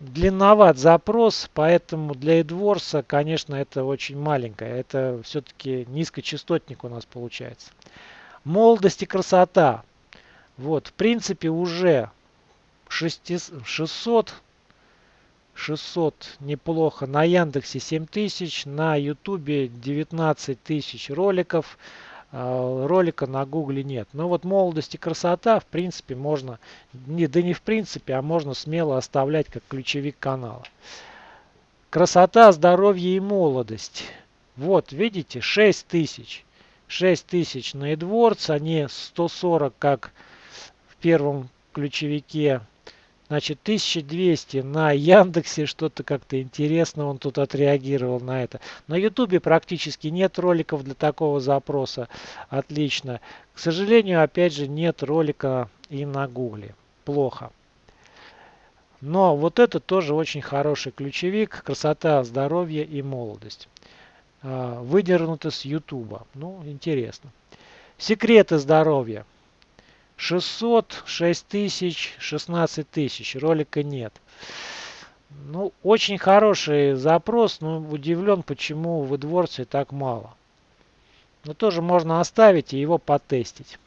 Speaker 1: длинноват запрос, поэтому для AdWords, конечно, это очень маленькое. Это все-таки низкочастотник у нас получается. Молодость и красота. Вот, в принципе, уже 600 600 неплохо. На Яндексе 7000, на Ютубе 19 тысяч роликов. А, ролика на Гугле нет. Но вот молодость и красота, в принципе, можно, не, да не в принципе, а можно смело оставлять как ключевик канала. Красота, здоровье и молодость. Вот, видите, 6 тысяч. 6 тысяч на AdWords, они 140, как в первом ключевике Значит, 1200 на Яндексе, что-то как-то интересно он тут отреагировал на это. На Ютубе практически нет роликов для такого запроса. Отлично. К сожалению, опять же, нет ролика и на Гугле. Плохо. Но вот это тоже очень хороший ключевик. Красота, здоровье и молодость. А, выдернуто с Ютуба. Ну, интересно. Секреты здоровья. 600, 6 тысяч, 16 тысяч. Ролика нет. Ну, очень хороший запрос, но удивлен, почему в AdWords так мало. Но тоже можно оставить и его потестить.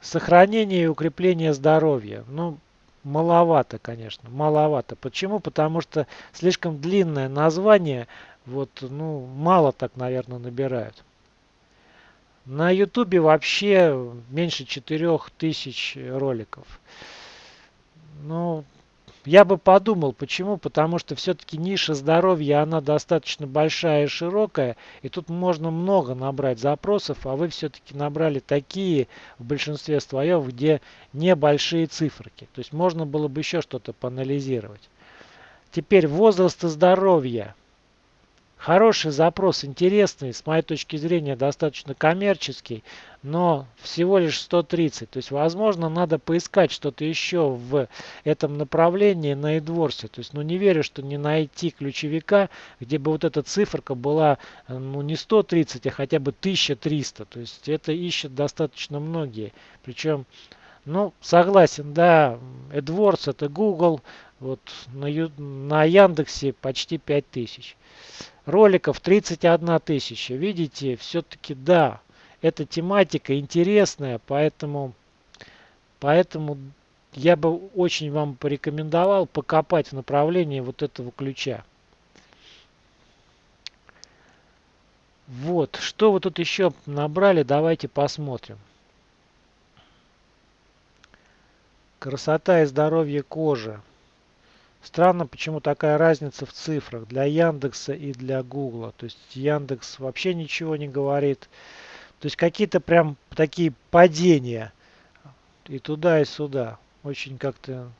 Speaker 1: Сохранение и укрепление здоровья. Ну, маловато, конечно, маловато. Почему? Потому что слишком длинное название, вот, ну, мало так, наверное, набирают. На ютубе вообще меньше 4000 роликов. Ну, я бы подумал, почему? Потому что все-таки ниша здоровья, она достаточно большая и широкая, и тут можно много набрать запросов, а вы все-таки набрали такие в большинстве своем, где небольшие циферки. То есть можно было бы еще что-то поанализировать. Теперь возраст и здоровье. Хороший запрос, интересный, с моей точки зрения достаточно коммерческий, но всего лишь 130. То есть, возможно, надо поискать что-то еще в этом направлении на AdWords. То есть, ну не верю, что не найти ключевика, где бы вот эта циферка была ну не 130, а хотя бы 1300. То есть, это ищут достаточно многие. Причем, ну, согласен, да, AdWords это Google, вот на, на Яндексе почти 5000 роликов 31 тысяча. Видите, все-таки да, эта тематика интересная, поэтому, поэтому я бы очень вам порекомендовал покопать в направлении вот этого ключа. Вот, что вы тут еще набрали, давайте посмотрим. Красота и здоровье кожи. Странно, почему такая разница в цифрах для Яндекса и для Гугла. То есть Яндекс вообще ничего не говорит. То есть какие-то прям такие падения и туда, и сюда. Очень как-то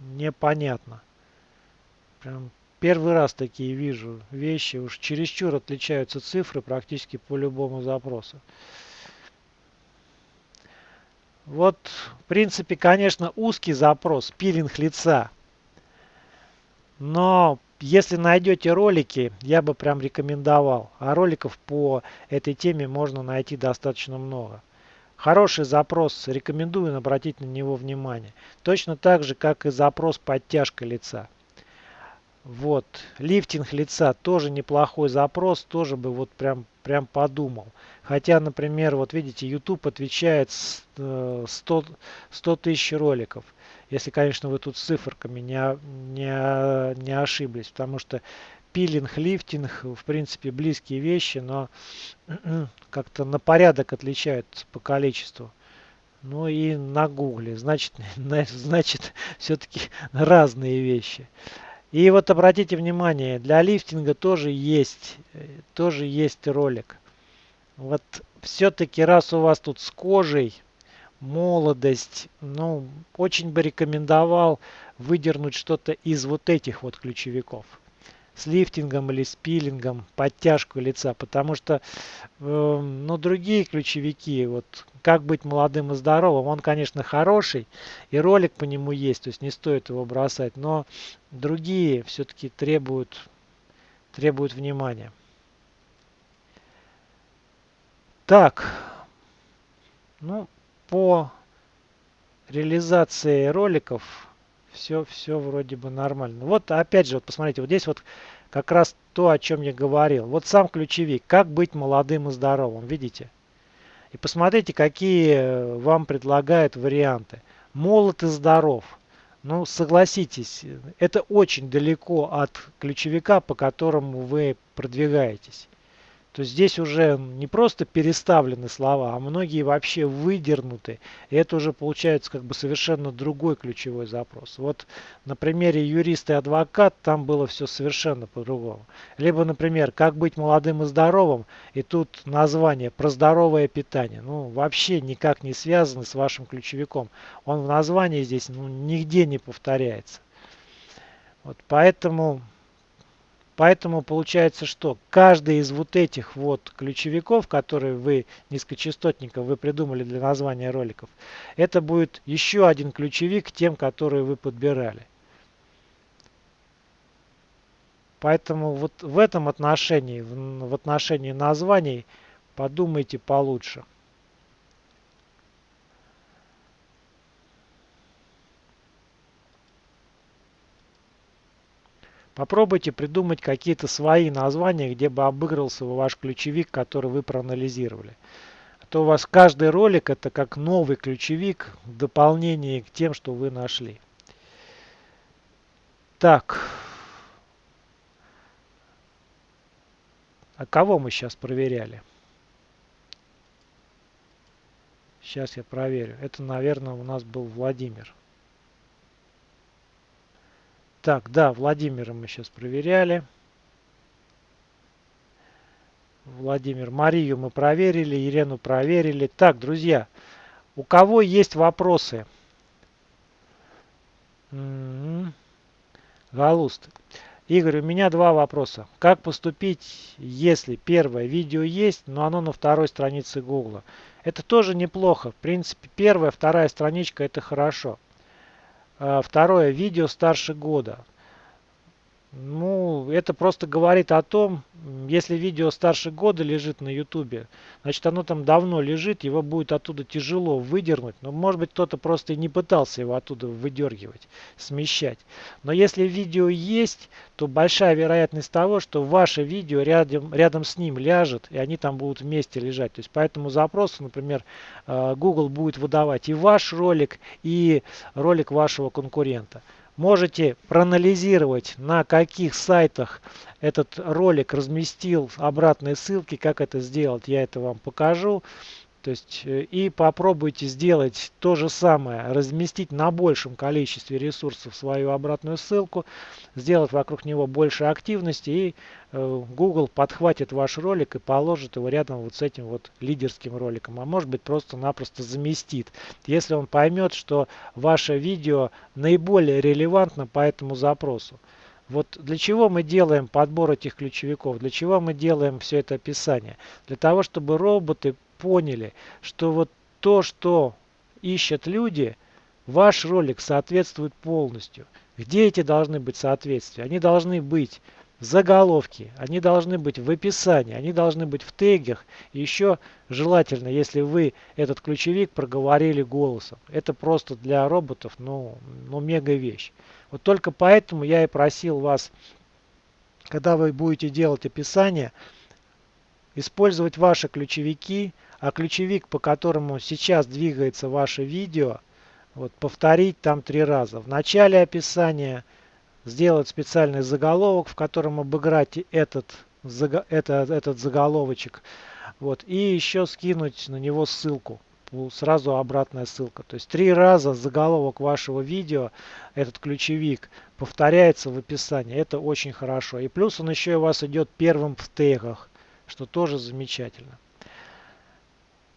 Speaker 1: непонятно. Прям первый раз такие вижу вещи. Уж чересчур отличаются цифры практически по любому запросу. Вот, в принципе, конечно, узкий запрос, пилинг лица – но если найдете ролики, я бы прям рекомендовал. А роликов по этой теме можно найти достаточно много. Хороший запрос, рекомендую обратить на него внимание. Точно так же, как и запрос подтяжка лица. Вот, лифтинг лица тоже неплохой запрос, тоже бы вот прям, прям подумал. Хотя, например, вот видите, YouTube отвечает 100, 100 тысяч роликов. Если, конечно, вы тут с циферками не, не, не ошиблись, потому что пилинг, лифтинг, в принципе, близкие вещи, но как-то на порядок отличаются по количеству. Ну и на гугле, значит, значит все-таки разные вещи. И вот обратите внимание, для лифтинга тоже есть, тоже есть ролик. Вот все-таки раз у вас тут с кожей молодость. Ну, очень бы рекомендовал выдернуть что-то из вот этих вот ключевиков. с лифтингом или с пилингом, подтяжку лица, потому что э, ну, другие ключевики, вот как быть молодым и здоровым, он, конечно, хороший, и ролик по нему есть, то есть не стоит его бросать, но другие все-таки требуют, требуют внимания. Так, ну, по реализации роликов все, все вроде бы нормально. Вот опять же, вот посмотрите, вот здесь вот как раз то, о чем я говорил. Вот сам ключевик, как быть молодым и здоровым, видите? И посмотрите, какие э, вам предлагают варианты. Молод и здоров. Ну, согласитесь, это очень далеко от ключевика, по которому вы продвигаетесь то здесь уже не просто переставлены слова, а многие вообще выдернуты. И это уже получается как бы совершенно другой ключевой запрос. Вот на примере юрист и адвокат там было все совершенно по-другому. Либо, например, как быть молодым и здоровым, и тут название про здоровое питание. Ну, вообще никак не связано с вашим ключевиком. Он в названии здесь ну, нигде не повторяется. Вот поэтому Поэтому получается, что каждый из вот этих вот ключевиков, которые вы, низкочастотников, вы придумали для названия роликов, это будет еще один ключевик тем, которые вы подбирали. Поэтому вот в этом отношении, в отношении названий, подумайте получше. Попробуйте придумать какие-то свои названия, где бы обыгрывался ваш ключевик, который вы проанализировали. А то у вас каждый ролик это как новый ключевик в дополнение к тем, что вы нашли. Так. А кого мы сейчас проверяли? Сейчас я проверю. Это, наверное, у нас был Владимир. Так, да, Владимира мы сейчас проверяли. Владимир. Марию мы проверили, Елену проверили. Так, друзья, у кого есть вопросы? М-м-м. Галуст. Игорь, у меня два вопроса. Как поступить, если первое видео есть, но оно на второй странице Гугла? Это тоже неплохо. В принципе, первая, вторая страничка это хорошо. А, второе, видео старше года. Ну, это просто говорит о том, если видео старше года лежит на ютубе, значит оно там давно лежит, его будет оттуда тяжело выдернуть. Но может быть кто-то просто и не пытался его оттуда выдергивать, смещать. Но если видео есть, то большая вероятность того, что ваше видео рядом, рядом с ним ляжет, и они там будут вместе лежать. То есть по этому запросу, например, э, Google будет выдавать и ваш ролик, и ролик вашего конкурента можете проанализировать, на каких сайтах этот ролик разместил обратные ссылки, как это сделать, я это вам покажу. То есть э, и попробуйте сделать то же самое, разместить на большем количестве ресурсов свою обратную ссылку, сделать вокруг него больше активности и э, Google подхватит ваш ролик и положит его рядом вот с этим вот лидерским роликом. А может быть просто-напросто заместит. Если он поймет, что ваше видео наиболее релевантно по этому запросу. Вот для чего мы делаем подбор этих ключевиков, для чего мы делаем все это описание? Для того, чтобы роботы поняли, что вот то, что ищут люди, ваш ролик соответствует полностью. Где эти должны быть соответствия? Они должны быть в заголовке, они должны быть в описании, они должны быть в тегах. Еще желательно, если вы этот ключевик проговорили голосом. Это просто для роботов, ну, ну мега вещь. Вот только поэтому я и просил вас, когда вы будете делать описание, использовать ваши ключевики, а ключевик, по которому сейчас двигается ваше видео, вот, повторить там три раза. В начале описания сделать специальный заголовок, в котором обыграть этот, это, этот заголовочек. Вот, и еще скинуть на него ссылку. Сразу обратная ссылка. То есть три раза заголовок вашего видео, этот ключевик, повторяется в описании. Это очень хорошо. И плюс он еще у вас идет первым в тегах, что тоже замечательно.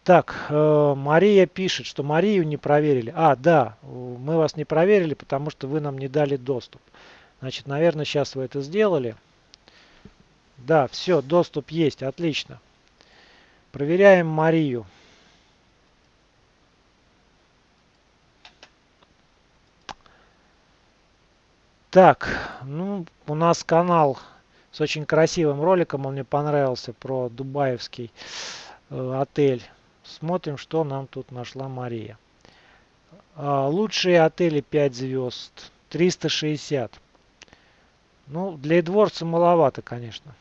Speaker 1: Так, э, Мария пишет, что Марию не проверили. А, да, мы вас не проверили, потому что вы нам не дали доступ. Значит, наверное, сейчас вы это сделали. Да, все, доступ есть, отлично. Проверяем Марию. Так, ну, у нас канал с очень красивым роликом, он мне понравился, про дубаевский э, отель. Смотрим, что нам тут нашла Мария. Э, лучшие отели 5 звезд, 360. Ну, для Эдворца маловато, конечно.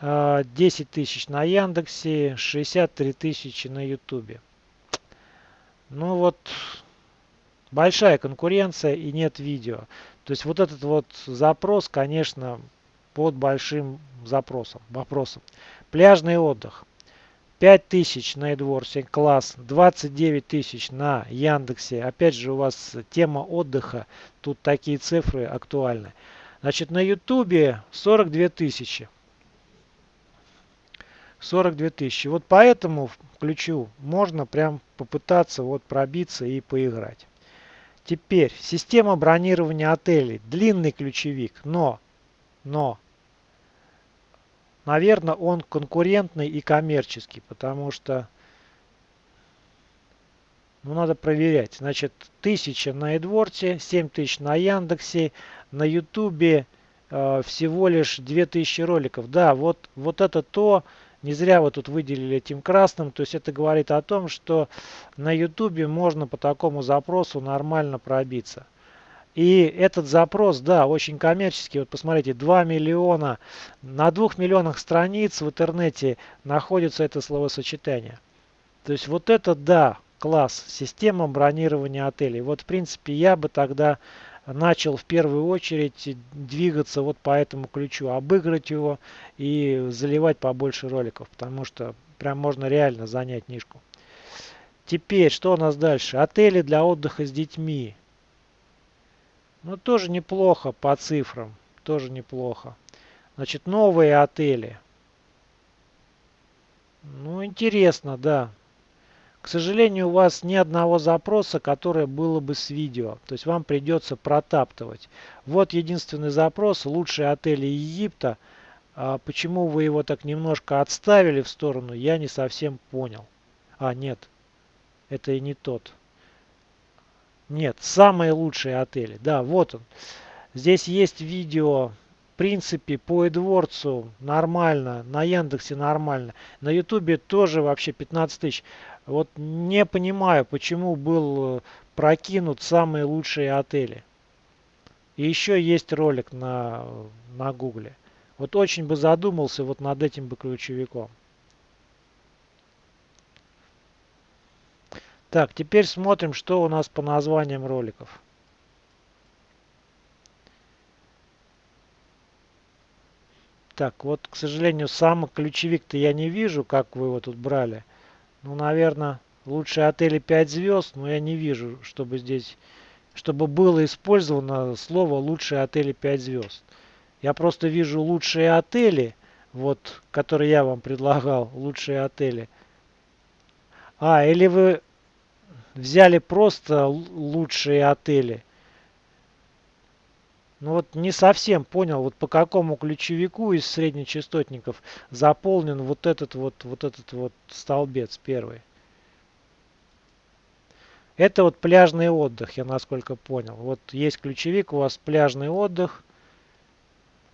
Speaker 1: 10 а, тысяч на Яндексе, 63 тысячи на Ютубе. Ну вот, большая конкуренция и нет видео. То есть вот этот вот запрос, конечно, под большим запросом, вопросом. Пляжный отдых. 5000 на Эдворсе, класс, 29 тысяч на Яндексе. Опять же у вас тема отдыха, тут такие цифры актуальны. Значит, на Ютубе 42 тысячи. 42 тысячи. Вот по этому ключу можно прям попытаться вот пробиться и поиграть. Теперь система бронирования отелей. Длинный ключевик, но, но, наверное, он конкурентный и коммерческий, потому что ну, надо проверять. Значит, 1000 на Эдворте, 7000 на Яндексе, на Ютубе э, всего лишь 2000 роликов. Да, вот, вот это то, не зря вы тут выделили этим красным. То есть это говорит о том, что на Ютубе можно по такому запросу нормально пробиться. И этот запрос, да, очень коммерческий. Вот посмотрите, 2 миллиона, на 2 миллионах страниц в интернете находится это словосочетание. То есть вот это, да, класс, система бронирования отелей. Вот, в принципе, я бы тогда начал в первую очередь двигаться вот по этому ключу, обыграть его и заливать побольше роликов, потому что прям можно реально занять нишку. Теперь, что у нас дальше? Отели для отдыха с детьми. Ну, тоже неплохо по цифрам, тоже неплохо. Значит, новые отели. Ну, интересно, да. К сожалению, у вас ни одного запроса, которое было бы с видео. То есть вам придется протаптывать. Вот единственный запрос. Лучшие отели Египта. А почему вы его так немножко отставили в сторону, я не совсем понял. А, нет. Это и не тот. Нет, самые лучшие отели. Да, вот он. Здесь есть видео в принципе, по AdWords нормально, на Яндексе нормально, на Ютубе тоже вообще 15 тысяч. Вот не понимаю, почему был э, прокинут самые лучшие отели. И еще есть ролик на, на гугле. Вот очень бы задумался вот над этим бы ключевиком. Так, теперь смотрим, что у нас по названиям роликов. Так, вот, к сожалению, сам ключевик-то я не вижу, как вы его тут брали. Ну, наверное, лучшие отели 5 звезд, но я не вижу, чтобы здесь, чтобы было использовано слово лучшие отели 5 звезд. Я просто вижу лучшие отели, вот, которые я вам предлагал, лучшие отели. А, или вы взяли просто лучшие отели. Ну вот не совсем понял, вот по какому ключевику из среднечастотников заполнен вот этот вот, вот этот вот столбец первый. Это вот пляжный отдых, я насколько понял. Вот есть ключевик, у вас пляжный отдых.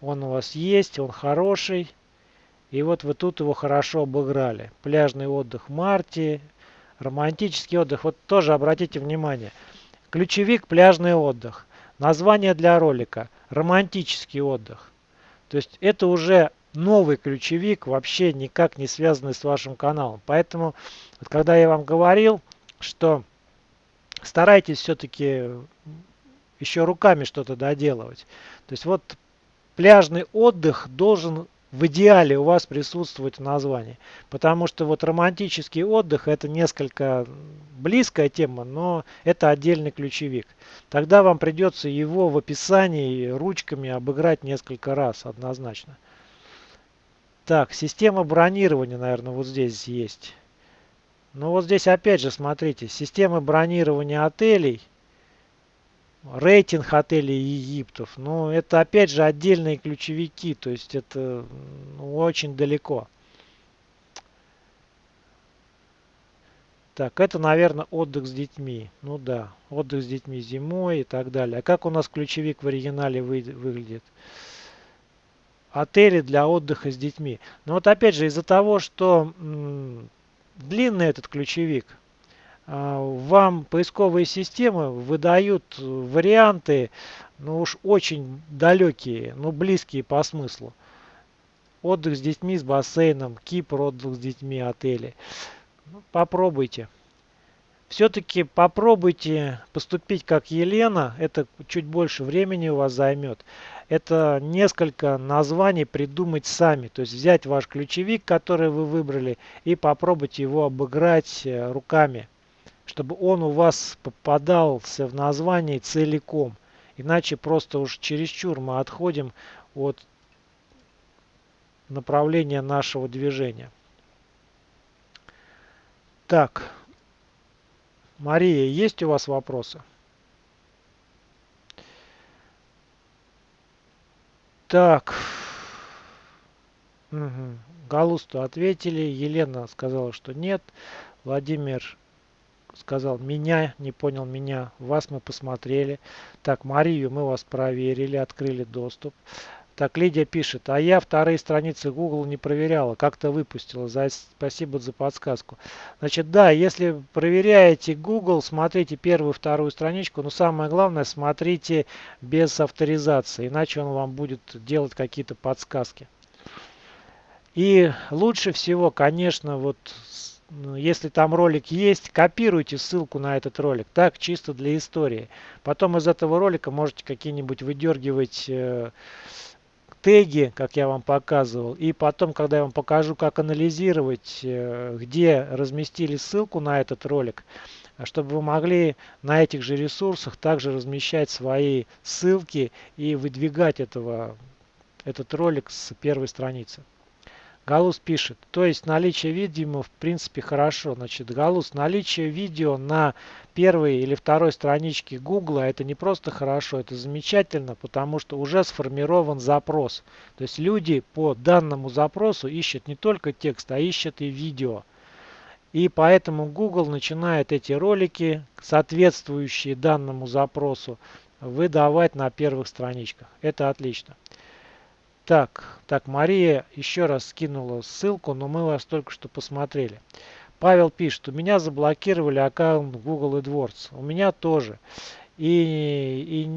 Speaker 1: Он у вас есть, он хороший. И вот вы тут его хорошо обыграли. Пляжный отдых в марте, романтический отдых. Вот тоже обратите внимание. Ключевик пляжный отдых. Название для ролика «Романтический отдых». То есть это уже новый ключевик, вообще никак не связанный с вашим каналом. Поэтому, вот когда я вам говорил, что старайтесь все-таки еще руками что-то доделывать. То есть вот пляжный отдых должен в идеале у вас присутствовать в названии. Потому что вот романтический отдых это несколько близкая тема, но это отдельный ключевик. Тогда вам придется его в описании ручками обыграть несколько раз однозначно. Так, система бронирования, наверное, вот здесь есть. Ну вот здесь опять же, смотрите, система бронирования отелей. Рейтинг отелей Египтов. Но это опять же отдельные ключевики, то есть это ну, очень далеко. Так, это, наверное, отдых с детьми. Ну да, отдых с детьми зимой и так далее. А как у нас ключевик в оригинале вы, выглядит? Отели для отдыха с детьми. Но вот опять же, из-за того, что длинный этот ключевик, вам поисковые системы выдают варианты, ну уж очень далекие, но близкие по смыслу. Отдых с детьми, с бассейном, Кипр, отдых с детьми, отели. Ну, попробуйте. Все-таки попробуйте поступить как Елена. Это чуть больше времени у вас займет. Это несколько названий придумать сами. То есть взять ваш ключевик, который вы выбрали, и попробовать его обыграть э, руками. Чтобы он у вас попадался в название целиком. Иначе просто уж чересчур мы отходим от направления нашего движения. Так, Мария, есть у вас вопросы? Так. Угу. Галусту ответили. Елена сказала, что нет. Владимир сказал меня, не понял меня. Вас мы посмотрели. Так, Марию мы вас проверили, открыли доступ. Так, Лидия пишет, а я вторые страницы Google не проверяла, как-то выпустила. За, спасибо за подсказку. Значит, да, если проверяете Google, смотрите первую, вторую страничку, но самое главное, смотрите без авторизации, иначе он вам будет делать какие-то подсказки. И лучше всего, конечно, вот если там ролик есть, копируйте ссылку на этот ролик. Так, чисто для истории. Потом из этого ролика можете какие-нибудь выдергивать э, теги, как я вам показывал. И потом, когда я вам покажу, как анализировать, э, где разместили ссылку на этот ролик, чтобы вы могли на этих же ресурсах также размещать свои ссылки и выдвигать этого, этот ролик с первой страницы. Галус пишет, то есть наличие видео в принципе хорошо. Значит, Галус, наличие видео на первой или второй страничке Гугла это не просто хорошо, это замечательно, потому что уже сформирован запрос. То есть люди по данному запросу ищут не только текст, а ищут и видео. И поэтому Google начинает эти ролики, соответствующие данному запросу, выдавать на первых страничках. Это отлично. Так, так, Мария еще раз скинула ссылку, но мы вас только что посмотрели. Павел пишет, у меня заблокировали аккаунт Google AdWords. У меня тоже. И,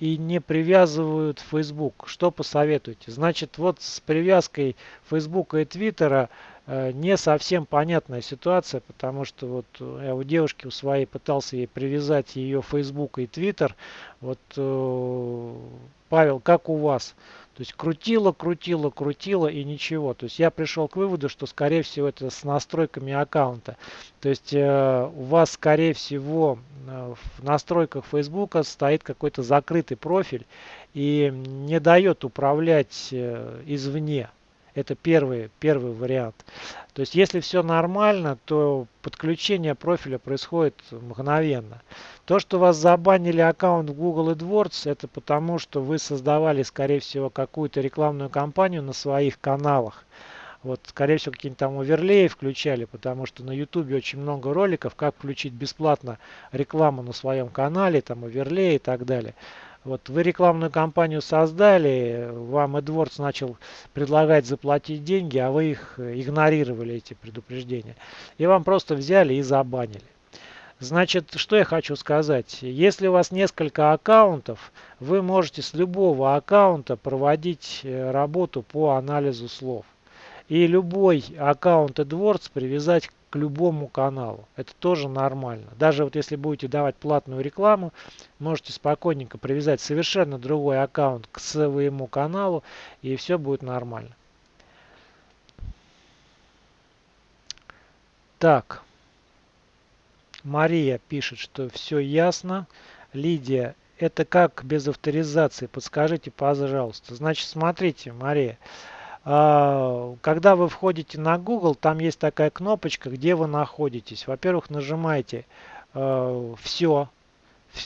Speaker 1: и, и не привязывают Facebook. Что посоветуете? Значит, вот с привязкой Facebook и Twitter э, не совсем понятная ситуация, потому что вот я у девушки у своей пытался ей привязать ее Facebook и Twitter. Вот, э, Павел, как у вас? То есть крутило, крутило, крутило и ничего. То есть я пришел к выводу, что скорее всего это с настройками аккаунта. То есть э, у вас скорее всего э, в настройках Facebook стоит какой-то закрытый профиль и не дает управлять э, извне. Это первый, первый вариант. То есть если все нормально, то подключение профиля происходит мгновенно. То, что вас забанили аккаунт в Google AdWords, это потому, что вы создавали, скорее всего, какую-то рекламную кампанию на своих каналах. Вот, скорее всего, какие-нибудь там оверлеи включали, потому что на YouTube очень много роликов, как включить бесплатно рекламу на своем канале, там оверлеи и так далее. Вот вы рекламную кампанию создали, вам AdWords начал предлагать заплатить деньги, а вы их игнорировали, эти предупреждения. И вам просто взяли и забанили. Значит, что я хочу сказать. Если у вас несколько аккаунтов, вы можете с любого аккаунта проводить э, работу по анализу слов. И любой аккаунт AdWords привязать к любому каналу. Это тоже нормально. Даже вот если будете давать платную рекламу, можете спокойненько привязать совершенно другой аккаунт к своему каналу, и все будет нормально. Так. Мария пишет, что все ясно. Лидия, это как без авторизации? Подскажите, пожалуйста. Значит, смотрите, Мария. Когда вы входите на Google, там есть такая кнопочка, где вы находитесь. Во-первых, нажимаете а, «Все»,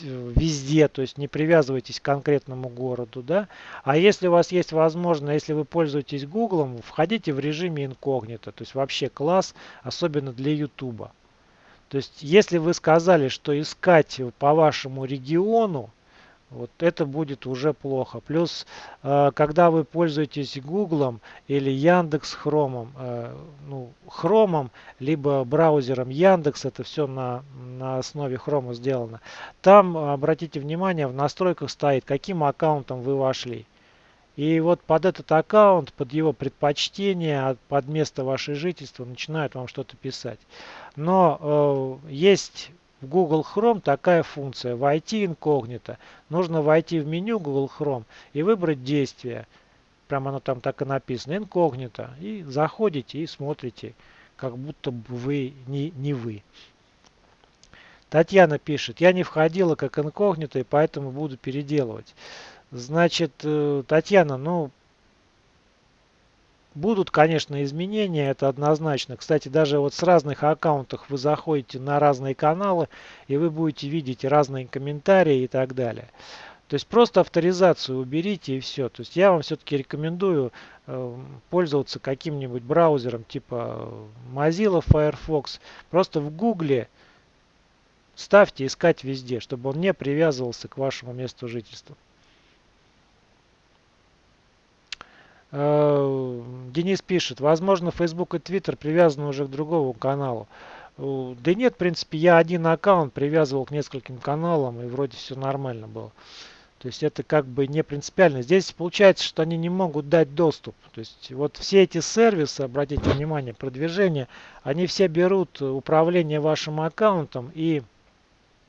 Speaker 1: везде, то есть не привязывайтесь к конкретному городу, да. А если у вас есть возможность, если вы пользуетесь Гуглом, входите в режиме инкогнито, то есть вообще класс, особенно для YouTube. То есть если вы сказали, что искать по вашему региону, вот это будет уже плохо. Плюс, э, когда вы пользуетесь Гуглом или Яндекс Хромом, э, ну, Хромом, либо браузером Яндекс, это все на, на основе Хрома сделано, там, обратите внимание, в настройках стоит, каким аккаунтом вы вошли. И вот под этот аккаунт, под его предпочтение, под место вашего жительства начинают вам что-то писать. Но э, есть в Google Chrome такая функция «Войти инкогнито». Нужно войти в меню Google Chrome и выбрать действие. Прямо оно там так и написано «Инкогнито». И заходите и смотрите, как будто бы вы не, не вы. Татьяна пишет, я не входила как инкогнито, и поэтому буду переделывать. Значит, э, Татьяна, ну, Будут, конечно, изменения, это однозначно. Кстати, даже вот с разных аккаунтов вы заходите на разные каналы, и вы будете видеть разные комментарии и так далее. То есть просто авторизацию уберите и все. То есть я вам все-таки рекомендую э, пользоваться каким-нибудь браузером типа Mozilla Firefox. Просто в Гугле ставьте искать везде, чтобы он не привязывался к вашему месту жительства. Денис пишет, возможно, Facebook и Twitter привязаны уже к другому каналу. Э, да нет, в принципе, я один аккаунт привязывал к нескольким каналам, и вроде все нормально было. То есть это как бы не принципиально. Здесь получается, что они не могут дать доступ. То есть вот все эти сервисы, обратите внимание, продвижение, они все берут управление вашим аккаунтом и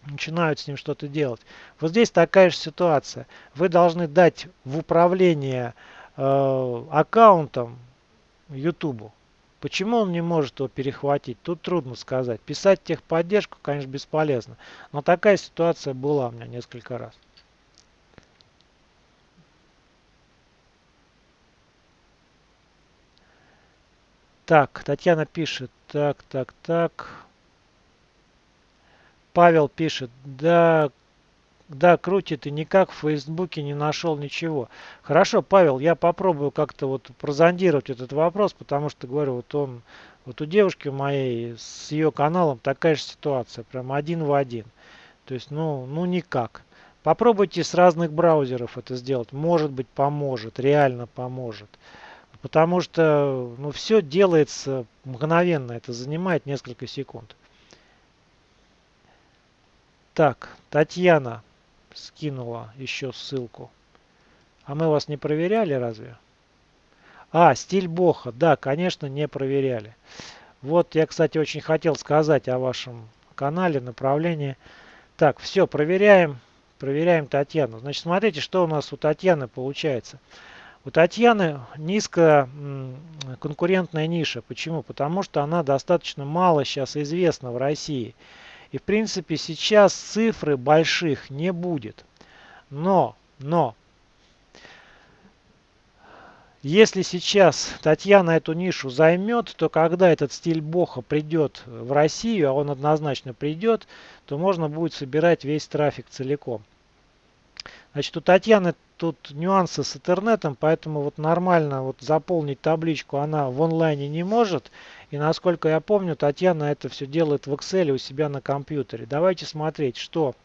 Speaker 1: начинают с ним что-то делать. Вот здесь такая же ситуация. Вы должны дать в управление Э, аккаунтом YouTube. Почему он не может его перехватить? Тут трудно сказать. Писать техподдержку, конечно, бесполезно. Но такая ситуация была у меня несколько раз. Так, Татьяна пишет. Так, так, так. Павел пишет. Да, да, крутит и никак в Фейсбуке не нашел ничего. Хорошо, Павел, я попробую как-то вот прозондировать этот вопрос, потому что, говорю, вот он, вот у девушки моей с ее каналом такая же ситуация, прям один в один. То есть, ну, ну никак. Попробуйте с разных браузеров это сделать. Может быть, поможет, реально поможет. Потому что, ну, все делается мгновенно, это занимает несколько секунд. Так, Татьяна скинула еще ссылку. А мы вас не проверяли разве? А, стиль Боха. Да, конечно, не проверяли. Вот я, кстати, очень хотел сказать о вашем канале, направлении. Так, все, проверяем. Проверяем Татьяну. Значит, смотрите, что у нас у Татьяны получается. У Татьяны низкая конкурентная ниша. Почему? Потому что она достаточно мало сейчас известна в России. И в принципе сейчас цифры больших не будет. Но, но, если сейчас Татьяна эту нишу займет, то когда этот стиль Боха придет в Россию, а он однозначно придет, то можно будет собирать весь трафик целиком. Значит, у Татьяны тут нюансы с интернетом, поэтому вот нормально вот заполнить табличку она в онлайне не может. И насколько я помню, Татьяна это все делает в Excel у себя на компьютере. Давайте смотреть, что,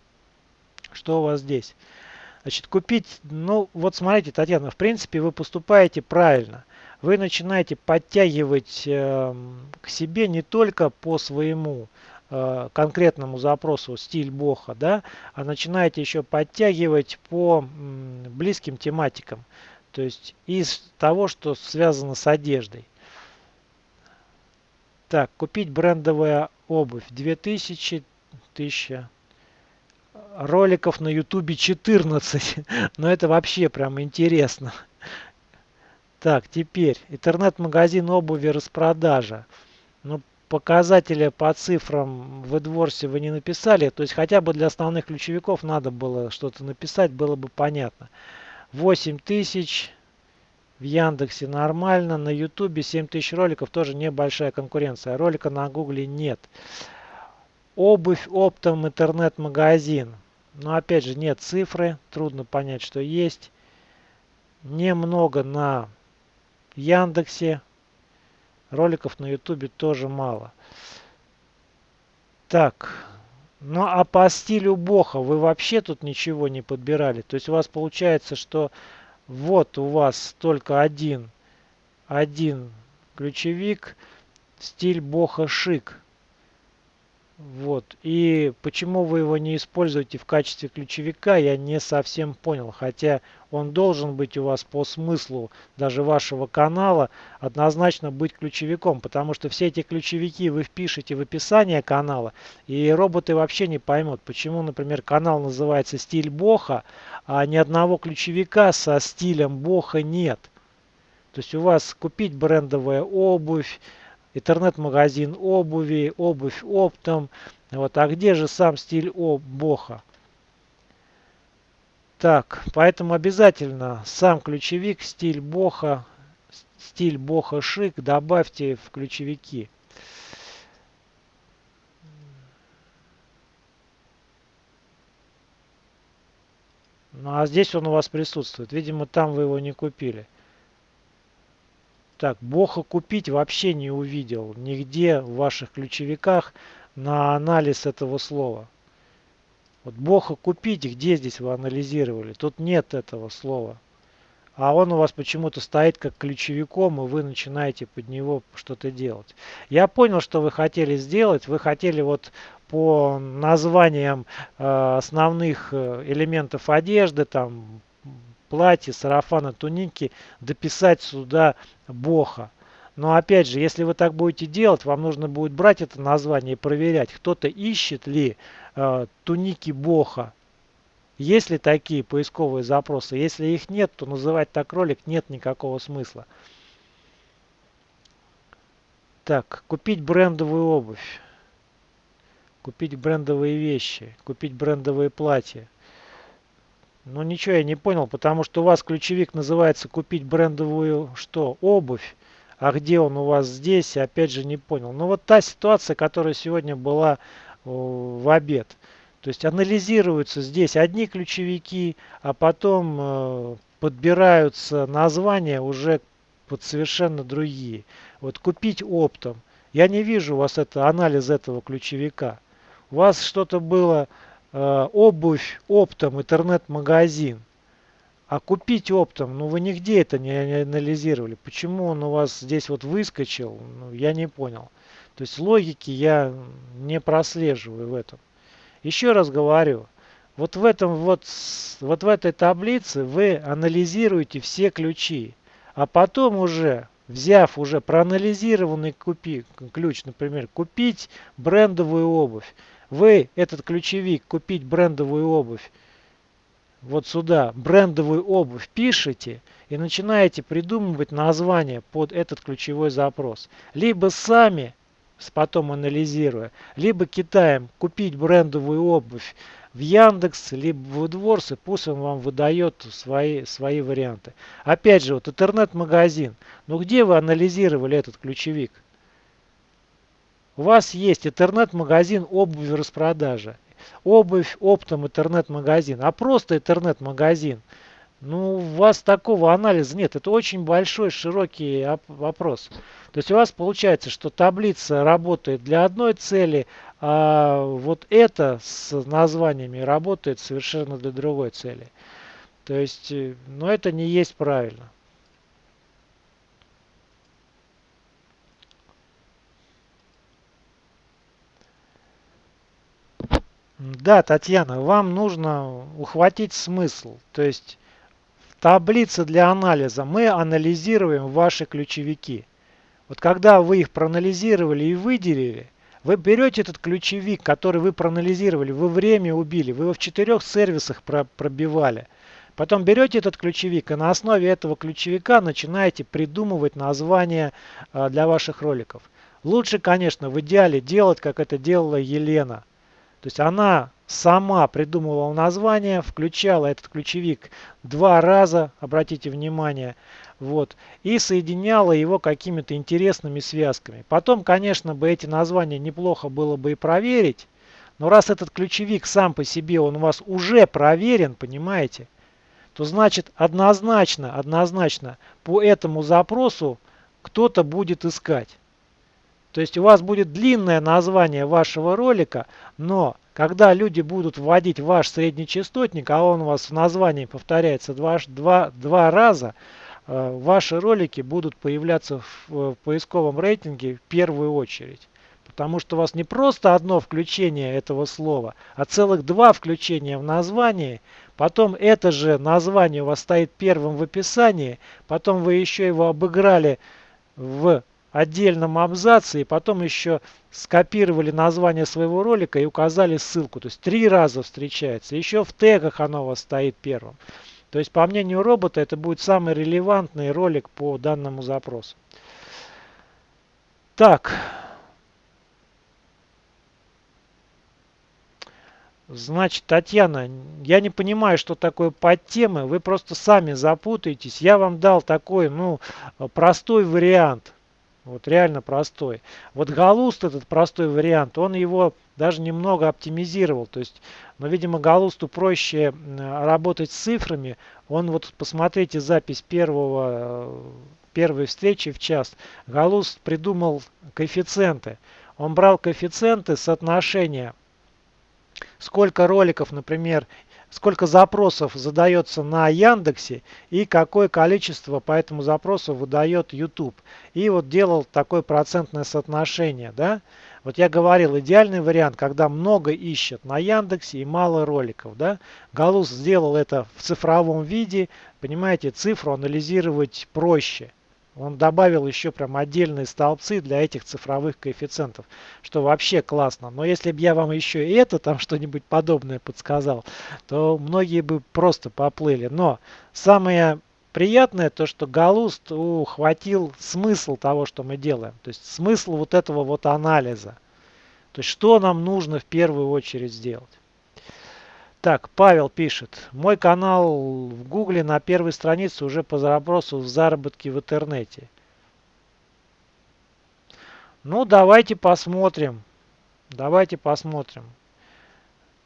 Speaker 1: что у вас здесь. Значит, купить, ну вот смотрите, Татьяна, в принципе вы поступаете правильно. Вы начинаете подтягивать э, к себе не только по своему э, конкретному запросу стиль Боха, да, а начинаете еще подтягивать по м, близким тематикам. То есть из того, что связано с одеждой. Так, купить брендовая обувь. 2000, 1000. Роликов на ютубе 14. Но это вообще прям интересно. Так, теперь интернет-магазин обуви распродажа. Ну, показатели по цифрам в AdWords вы не написали. То есть хотя бы для основных ключевиков надо было что-то написать, было бы понятно. 8000 в Яндексе нормально, на Ютубе 7000 роликов, тоже небольшая конкуренция. Ролика на Гугле нет. Обувь оптом интернет-магазин. Но опять же нет цифры, трудно понять, что есть. Немного на Яндексе. Роликов на Ютубе тоже мало. Так, ну а по стилю Боха вы вообще тут ничего не подбирали. То есть у вас получается, что вот у вас только один, один ключевик, стиль Боха Шик. Вот. И почему вы его не используете в качестве ключевика, я не совсем понял. Хотя он должен быть у вас по смыслу даже вашего канала однозначно быть ключевиком. Потому что все эти ключевики вы впишете в описание канала, и роботы вообще не поймут, почему, например, канал называется «Стиль Боха», а ни одного ключевика со стилем Боха нет. То есть у вас купить брендовая обувь, интернет-магазин обуви, обувь оптом. Вот, а где же сам стиль о Боха? Так, поэтому обязательно сам ключевик стиль Боха, стиль Боха шик добавьте в ключевики. Ну а здесь он у вас присутствует. Видимо, там вы его не купили. Так, Боха купить вообще не увидел нигде в ваших ключевиках на анализ этого слова. Вот Боха купить, где здесь вы анализировали? Тут нет этого слова. А он у вас почему-то стоит как ключевиком, и вы начинаете под него что-то делать. Я понял, что вы хотели сделать. Вы хотели вот по названиям э, основных э, элементов одежды, там платье, сарафана, туники дописать сюда Боха. Но опять же, если вы так будете делать, вам нужно будет брать это название и проверять, кто-то ищет ли э, туники Боха. Есть ли такие поисковые запросы? Если их нет, то называть так ролик нет никакого смысла. Так, купить брендовую обувь. Купить брендовые вещи. Купить брендовые платья. Ну ничего я не понял, потому что у вас ключевик называется купить брендовую что? Обувь. А где он у вас здесь? Опять же не понял. Ну вот та ситуация, которая сегодня была в обед. То есть анализируются здесь одни ключевики, а потом э, подбираются названия уже под совершенно другие. Вот купить оптом. Я не вижу у вас это анализ этого ключевика. У вас что-то было Э, обувь оптом, интернет-магазин. А купить оптом, ну вы нигде это не анализировали. Почему он у вас здесь вот выскочил, ну, я не понял. То есть логики я не прослеживаю в этом. Еще раз говорю, вот в этом вот, вот в этой таблице вы анализируете все ключи. А потом уже, взяв уже проанализированный купи, ключ, например, купить брендовую обувь, вы этот ключевик купить брендовую обувь вот сюда брендовую обувь пишете и начинаете придумывать название под этот ключевой запрос. Либо сами, потом анализируя, либо китаем купить брендовую обувь в Яндекс, либо в AdWords, и пусть он вам выдает свои, свои варианты. Опять же, вот интернет-магазин. Ну где вы анализировали этот ключевик? У вас есть интернет-магазин обуви распродажа. Обувь оптом интернет-магазин. А просто интернет-магазин. Ну, у вас такого анализа нет. Это очень большой, широкий вопрос. То есть у вас получается, что таблица работает для одной цели, а вот это с названиями работает совершенно для другой цели. То есть, э, ну, это не есть правильно. Да, Татьяна, вам нужно ухватить смысл. То есть в таблице для анализа мы анализируем ваши ключевики. Вот когда вы их проанализировали и выделили, вы берете этот ключевик, который вы проанализировали, вы время убили, вы его в четырех сервисах пробивали. Потом берете этот ключевик и на основе этого ключевика начинаете придумывать названия а, для ваших роликов. Лучше, конечно, в идеале делать, как это делала Елена – то есть она сама придумывала название, включала этот ключевик два раза, обратите внимание, вот, и соединяла его какими-то интересными связками. Потом, конечно, бы эти названия неплохо было бы и проверить, Но раз этот ключевик сам по себе, он у вас уже проверен, понимаете, то значит однозначно, однозначно по этому запросу кто-то будет искать. То есть у вас будет длинное название вашего ролика, но когда люди будут вводить ваш среднечастотник, а он у вас в названии повторяется два, два, два раза, э, ваши ролики будут появляться в, в поисковом рейтинге в первую очередь. Потому что у вас не просто одно включение этого слова, а целых два включения в названии. Потом это же название у вас стоит первым в описании. Потом вы еще его обыграли в отдельном абзаце и потом еще скопировали название своего ролика и указали ссылку. То есть три раза встречается. Еще в тегах оно у вас стоит первым. То есть по мнению робота это будет самый релевантный ролик по данному запросу. Так. Значит, Татьяна, я не понимаю, что такое подтемы. Вы просто сами запутаетесь. Я вам дал такой, ну, простой вариант. Вот реально простой. Вот Галуст, этот простой вариант, он его даже немного оптимизировал. То есть, но, ну, видимо, Галусту проще работать с цифрами. Он, вот посмотрите запись первого, первой встречи в час. Галуст придумал коэффициенты. Он брал коэффициенты соотношения сколько роликов, например, сколько запросов задается на Яндексе и какое количество по этому запросу выдает YouTube. И вот делал такое процентное соотношение. Да? Вот я говорил, идеальный вариант, когда много ищет на Яндексе и мало роликов. Да? Галус сделал это в цифровом виде. Понимаете, цифру анализировать проще. Он добавил еще прям отдельные столбцы для этих цифровых коэффициентов, что вообще классно. Но если бы я вам еще и это там что-нибудь подобное подсказал, то многие бы просто поплыли. Но самое приятное то, что Галуст ухватил смысл того, что мы делаем. То есть смысл вот этого вот анализа. То есть что нам нужно в первую очередь сделать. Так, Павел пишет. Мой канал в Гугле на первой странице уже по запросу в заработке в интернете. Ну, давайте посмотрим. Давайте посмотрим.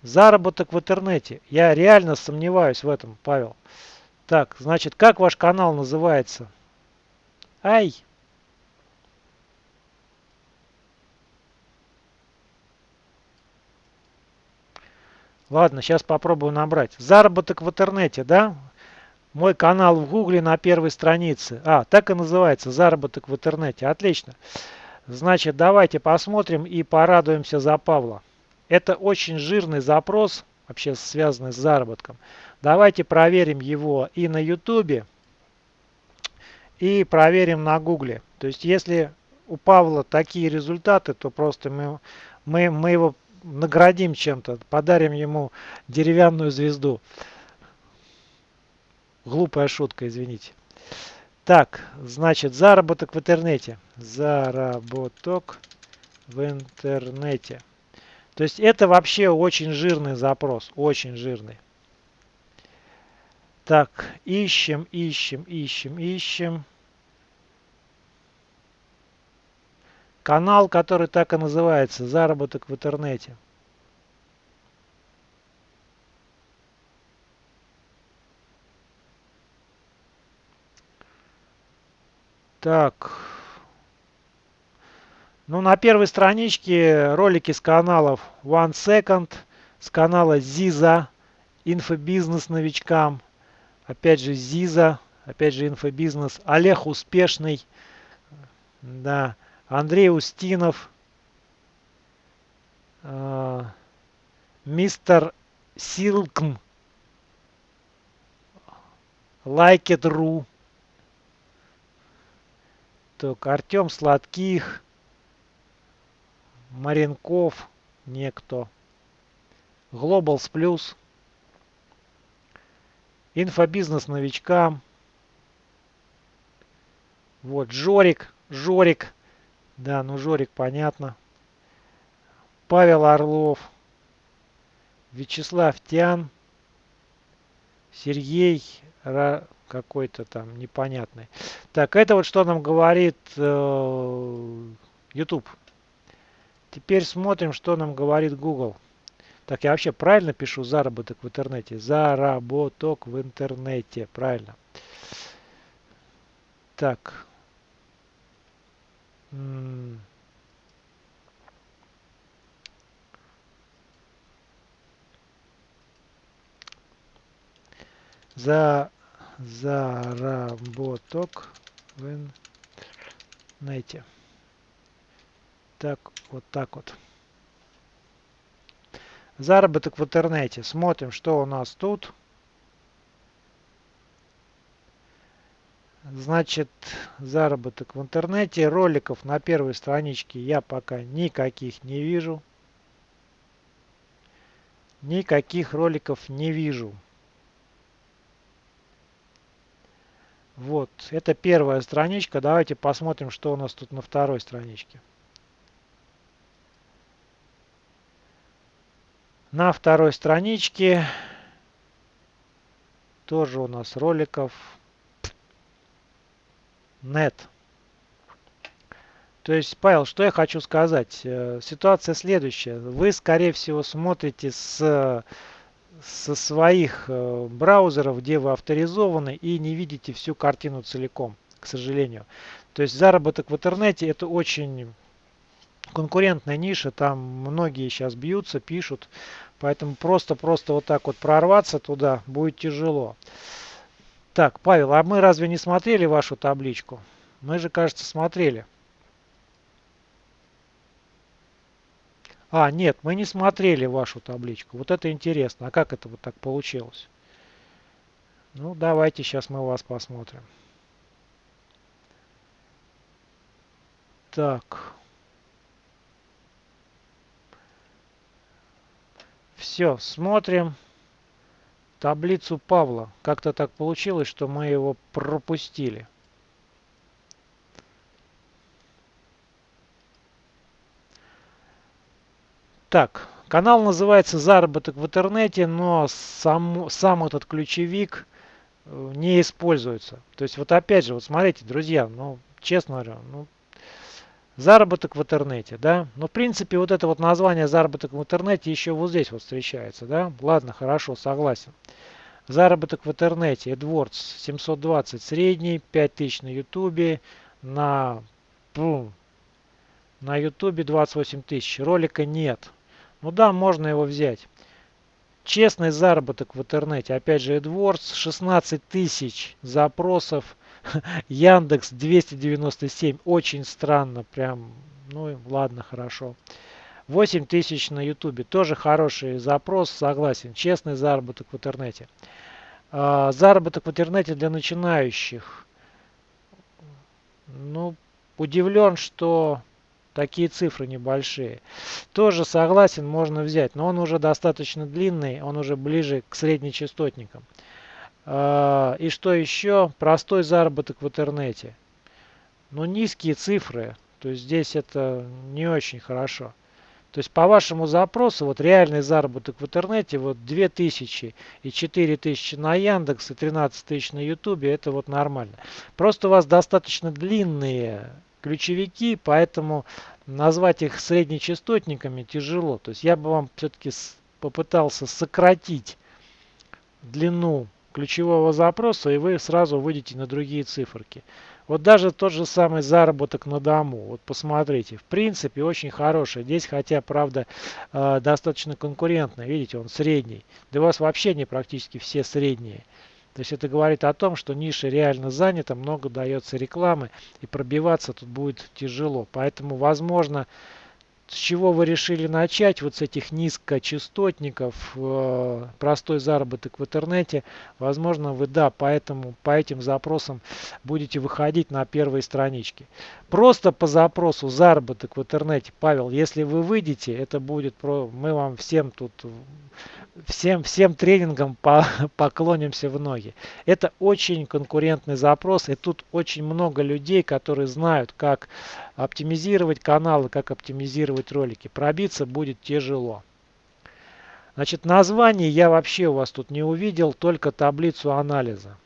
Speaker 1: Заработок в интернете. Я реально сомневаюсь в этом, Павел. Так, значит, как ваш канал называется? Ай! Ладно, сейчас попробую набрать. Заработок в интернете, да? Мой канал в гугле на первой странице. А, так и называется, заработок в интернете. Отлично. Значит, давайте посмотрим и порадуемся за Павла. Это очень жирный запрос, вообще связанный с заработком. Давайте проверим его и на YouTube, и проверим на Гугле. То есть, если у Павла такие результаты, то просто мы, мы, мы его наградим чем-то, подарим ему деревянную звезду. Глупая шутка, извините. Так, значит, заработок в интернете. Заработок в интернете. То есть это вообще очень жирный запрос, очень жирный. Так, ищем, ищем, ищем, ищем. Канал, который так и называется, заработок в интернете. Так. Ну, на первой страничке ролики с каналов One Second, с канала Ziza, инфобизнес новичкам. Опять же Ziza, опять же инфобизнес. Олег Успешный. Да. Андрей Устинов, э, мистер Силкм, Лайкет.ру, так, Артем Сладких, Маренков, некто, Глобалс Плюс, Инфобизнес новичкам, вот, Жорик, Жорик, да, ну Жорик, понятно. Павел Орлов. Вячеслав Тян. Сергей какой-то там непонятный. Так, это вот что нам говорит э, YouTube. Теперь смотрим, что нам говорит Google. Так, я вообще правильно пишу заработок в интернете? Заработок в интернете. Правильно. Так. За заработок в интернете. Так, вот так вот. Заработок в интернете. Смотрим, что у нас тут. Значит, заработок в интернете. Роликов на первой страничке я пока никаких не вижу. Никаких роликов не вижу. Вот, это первая страничка. Давайте посмотрим, что у нас тут на второй страничке. На второй страничке тоже у нас роликов нет. То есть, Павел, что я хочу сказать? Э, ситуация следующая. Вы, скорее всего, смотрите с, со своих э, браузеров, где вы авторизованы, и не видите всю картину целиком, к сожалению. То есть, заработок в интернете это очень конкурентная ниша, там многие сейчас бьются, пишут. Поэтому просто-просто вот так вот прорваться туда будет тяжело. Так, Павел, а мы разве не смотрели вашу табличку? Мы же, кажется, смотрели. А, нет, мы не смотрели вашу табличку. Вот это интересно. А как это вот так получилось? Ну, давайте сейчас мы вас посмотрим. Так. Все, смотрим таблицу Павла. Как-то так получилось, что мы его пропустили. Так, канал называется «Заработок в интернете», но сам, сам этот ключевик э, не используется. То есть вот опять же, вот смотрите, друзья, ну, честно говоря, ну, Заработок в интернете, да. Но в принципе вот это вот название заработок в интернете еще вот здесь вот встречается, да. Ладно, хорошо, согласен. Заработок в интернете, AdWords 720 средний, 5000 на YouTube, на, на YouTube 28 тысяч. Ролика нет. Ну да, можно его взять. Честный заработок в интернете, опять же AdWords 16 тысяч запросов Яндекс 297. Очень странно. Прям, ну ладно, хорошо. 8 тысяч на ютубе. Тоже хороший запрос, согласен. Честный заработок в интернете. А, заработок в интернете для начинающих. Ну, удивлен, что такие цифры небольшие. Тоже согласен, можно взять. Но он уже достаточно длинный, он уже ближе к среднечастотникам. А, и что еще? Простой заработок в интернете. Но низкие цифры. То есть здесь это не очень хорошо. То есть по вашему запросу, вот реальный заработок в интернете, вот 2000 и 4000 на Яндекс и 13 тысяч на Ютубе, это вот нормально. Просто у вас достаточно длинные ключевики, поэтому назвать их среднечастотниками тяжело. То есть я бы вам все-таки попытался сократить длину ключевого запроса, и вы сразу выйдете на другие циферки. Вот даже тот же самый заработок на дому. Вот посмотрите, в принципе очень хороший. Здесь, хотя, правда, э, достаточно конкурентный. Видите, он средний. Да у вас вообще не практически все средние. То есть это говорит о том, что ниша реально занята, много дается рекламы, и пробиваться тут будет тяжело. Поэтому, возможно, с чего вы решили начать, вот с этих низкочастотников, э, простой заработок в интернете, возможно вы, да, поэтому по этим запросам будете выходить на первые странички. Просто по запросу заработок в интернете, Павел, если вы выйдете, это будет, про, мы вам всем тут, всем, всем тренингам по, поклонимся в ноги. Это очень конкурентный запрос, и тут очень много людей, которые знают, как оптимизировать каналы, как оптимизировать ролики. Пробиться будет тяжело. Значит, название я вообще у вас тут не увидел, только таблицу анализа.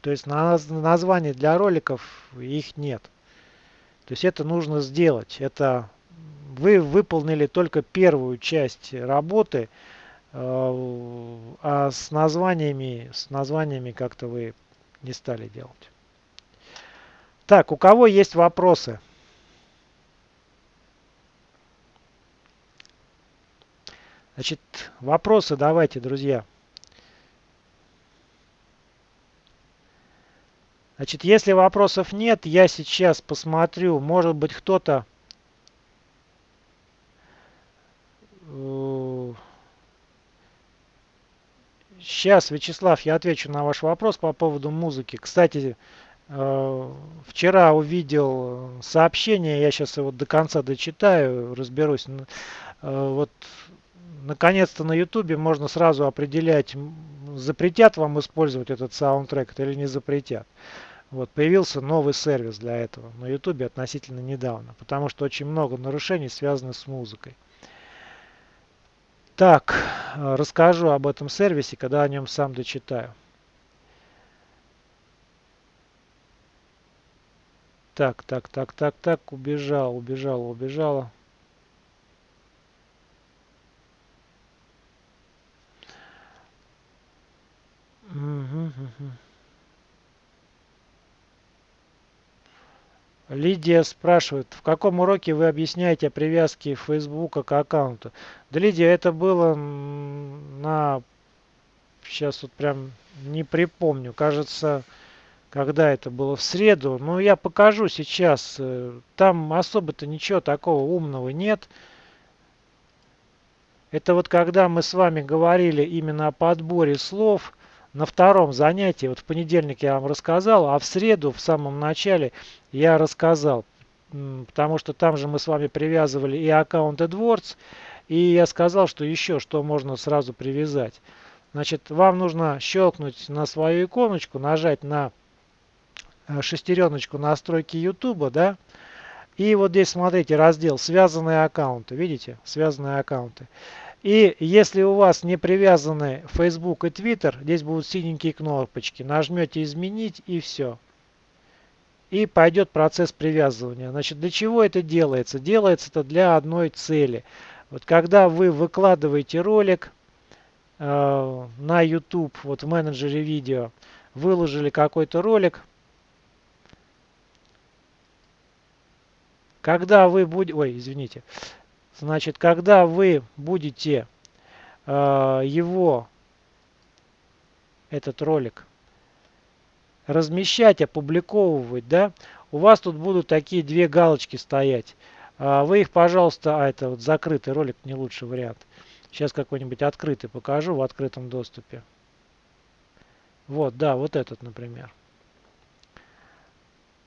Speaker 1: То есть названий для роликов их нет. То есть это нужно сделать. Это вы выполнили только первую часть работы, а с названиями, с названиями как-то вы не стали делать. Так, у кого есть вопросы? Значит, вопросы давайте, друзья. Значит, если вопросов нет, я сейчас посмотрю, может быть кто-то Сейчас, Вячеслав, я отвечу на ваш вопрос по поводу музыки. Кстати, э, вчера увидел сообщение, я сейчас его до конца дочитаю, разберусь. Э, вот, наконец-то на ютубе можно сразу определять, запретят вам использовать этот саундтрек или не запретят. Вот, появился новый сервис для этого на ютубе относительно недавно, потому что очень много нарушений связаны с музыкой. Так, э, расскажу об этом сервисе, когда о нем сам дочитаю. Так, так, так, так, так, убежал, убежал, убежала. Лидия спрашивает, в каком уроке вы объясняете привязки Фейсбука к аккаунту? Да, Лидия, это было на... Сейчас вот прям не припомню. Кажется, когда это было в среду. Но я покажу сейчас. Э, там особо-то ничего такого умного нет. Это вот когда мы с вами говорили именно о подборе слов на втором занятии, вот в понедельник я вам рассказал, а в среду, в самом начале, я рассказал. Потому что там же мы с вами привязывали и аккаунт AdWords, и я сказал, что еще что можно сразу привязать. Значит, вам нужно щелкнуть на свою иконочку, нажать на э, шестереночку настройки YouTube, да, и вот здесь смотрите раздел связанные аккаунты, видите, связанные аккаунты. И если у вас не привязаны Facebook и Twitter, здесь будут синенькие кнопочки. Нажмете изменить и все. И пойдет процесс привязывания. Значит, для чего это делается? Делается это для одной цели. Вот когда вы выкладываете ролик э, на YouTube, вот в менеджере видео, выложили какой-то ролик, когда вы будете, ой, извините, Значит, когда вы будете э, его, этот ролик, размещать, опубликовывать, да, у вас тут будут такие две галочки стоять. А вы их, пожалуйста, а это вот закрытый ролик, не лучший вариант. Сейчас какой-нибудь открытый покажу в открытом доступе. Вот, да, вот этот, например.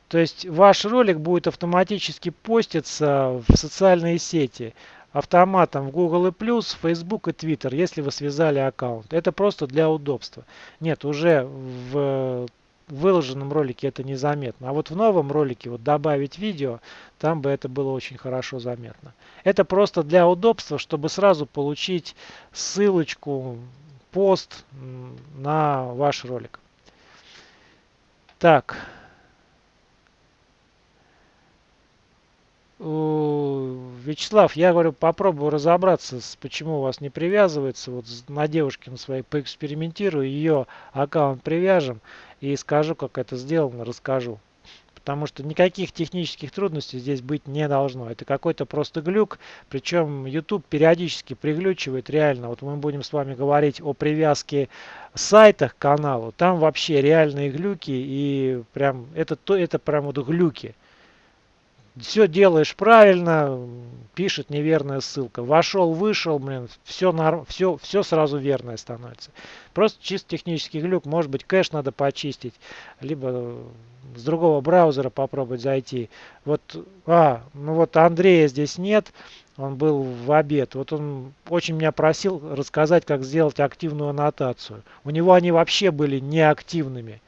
Speaker 1: То есть ваш ролик будет автоматически поститься в социальные сети автоматом в Google+, Facebook и Twitter, если вы связали аккаунт. Это просто для удобства. Нет, уже в выложенном ролике это незаметно. А вот в новом ролике вот добавить видео, там бы это было очень хорошо заметно. Это просто для удобства, чтобы сразу получить ссылочку, пост на ваш ролик. Так. Вячеслав, я говорю, попробую разобраться, с, почему у вас не привязывается. Вот на девушке на своей поэкспериментирую, ее аккаунт привяжем и скажу, как это сделано, расскажу. Потому что никаких технических трудностей здесь быть не должно. Это какой-то просто глюк. Причем YouTube периодически приглючивает реально. Вот мы будем с вами говорить о привязке сайтах к каналу. Там вообще реальные глюки. И прям это, это прям вот глюки все делаешь правильно, пишет неверная ссылка. Вошел, вышел, блин, все, норм, все, все сразу верное становится. Просто чисто технический глюк, может быть кэш надо почистить, либо с другого браузера попробовать зайти. Вот, а, ну вот Андрея здесь нет, он был в обед. Вот он очень меня просил рассказать, как сделать активную аннотацию. У него они вообще были неактивными.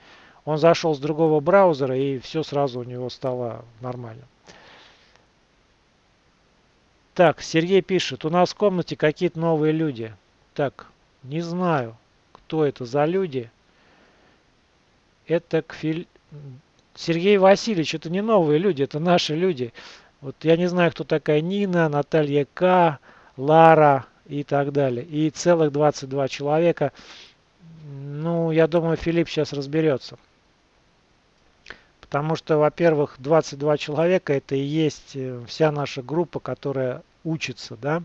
Speaker 1: Он зашел с другого браузера и все сразу у него стало нормально. Так, Сергей пишет, у нас в комнате какие-то новые люди. Так, не знаю, кто это за люди. Это Кфиль... Сергей Васильевич, это не новые люди, это наши люди. Вот я не знаю, кто такая Нина, Наталья К, Лара и так далее. И целых 22 человека. Ну, я думаю, Филипп сейчас разберется. Потому что, во-первых, 22 человека это и есть э, вся наша группа, которая учится, да.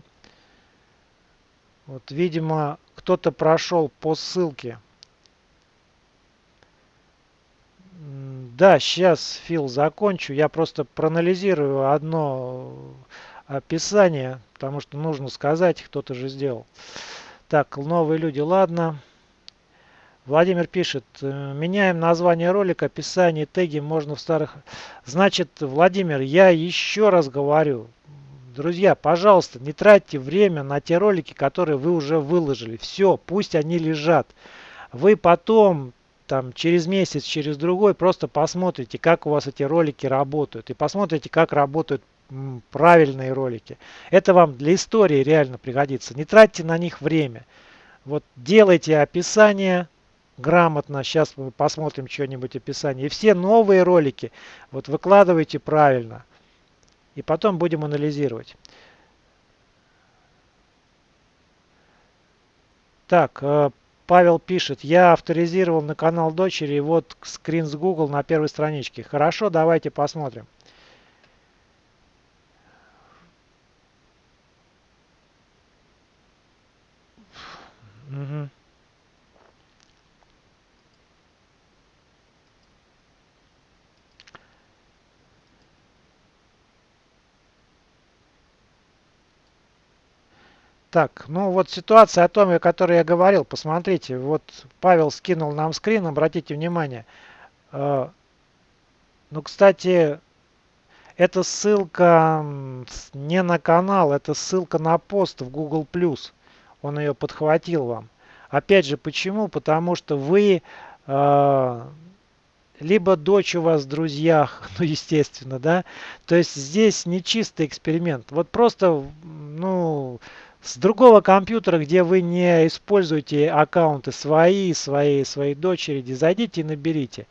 Speaker 1: Вот, видимо, кто-то прошел по ссылке. Да, сейчас, Фил, закончу. Я просто проанализирую одно описание, потому что нужно сказать, кто-то же сделал. Так, новые люди, ладно. Владимир пишет, «Э, меняем название ролика, описание, теги можно в старых... Значит, Владимир, я еще раз говорю, друзья, пожалуйста, не тратьте время на те ролики, которые вы уже выложили. Все, пусть они лежат. Вы потом, там, через месяц, через другой, просто посмотрите, как у вас эти ролики работают. И посмотрите, как работают правильные ролики. Это вам для истории реально пригодится. Не тратьте на них время. Вот делайте описание грамотно. Сейчас мы посмотрим что-нибудь описание. И все новые ролики вот выкладывайте правильно. И потом будем анализировать. Так, э, Павел пишет, я авторизировал на канал дочери, вот скрин с Google на первой страничке. Хорошо, давайте посмотрим. Так, ну вот ситуация о том, о которой я говорил. Посмотрите, вот Павел скинул нам скрин, обратите внимание. Э, ну, кстати, эта ссылка не на канал, это ссылка на пост в Google+. Он ее подхватил вам. Опять же, почему? Потому что вы э, либо дочь у вас в друзьях, ну, естественно, да. То есть здесь не чистый эксперимент. Вот просто, ну, с другого компьютера, где вы не используете аккаунты свои, свои, своей дочери, зайдите и наберите.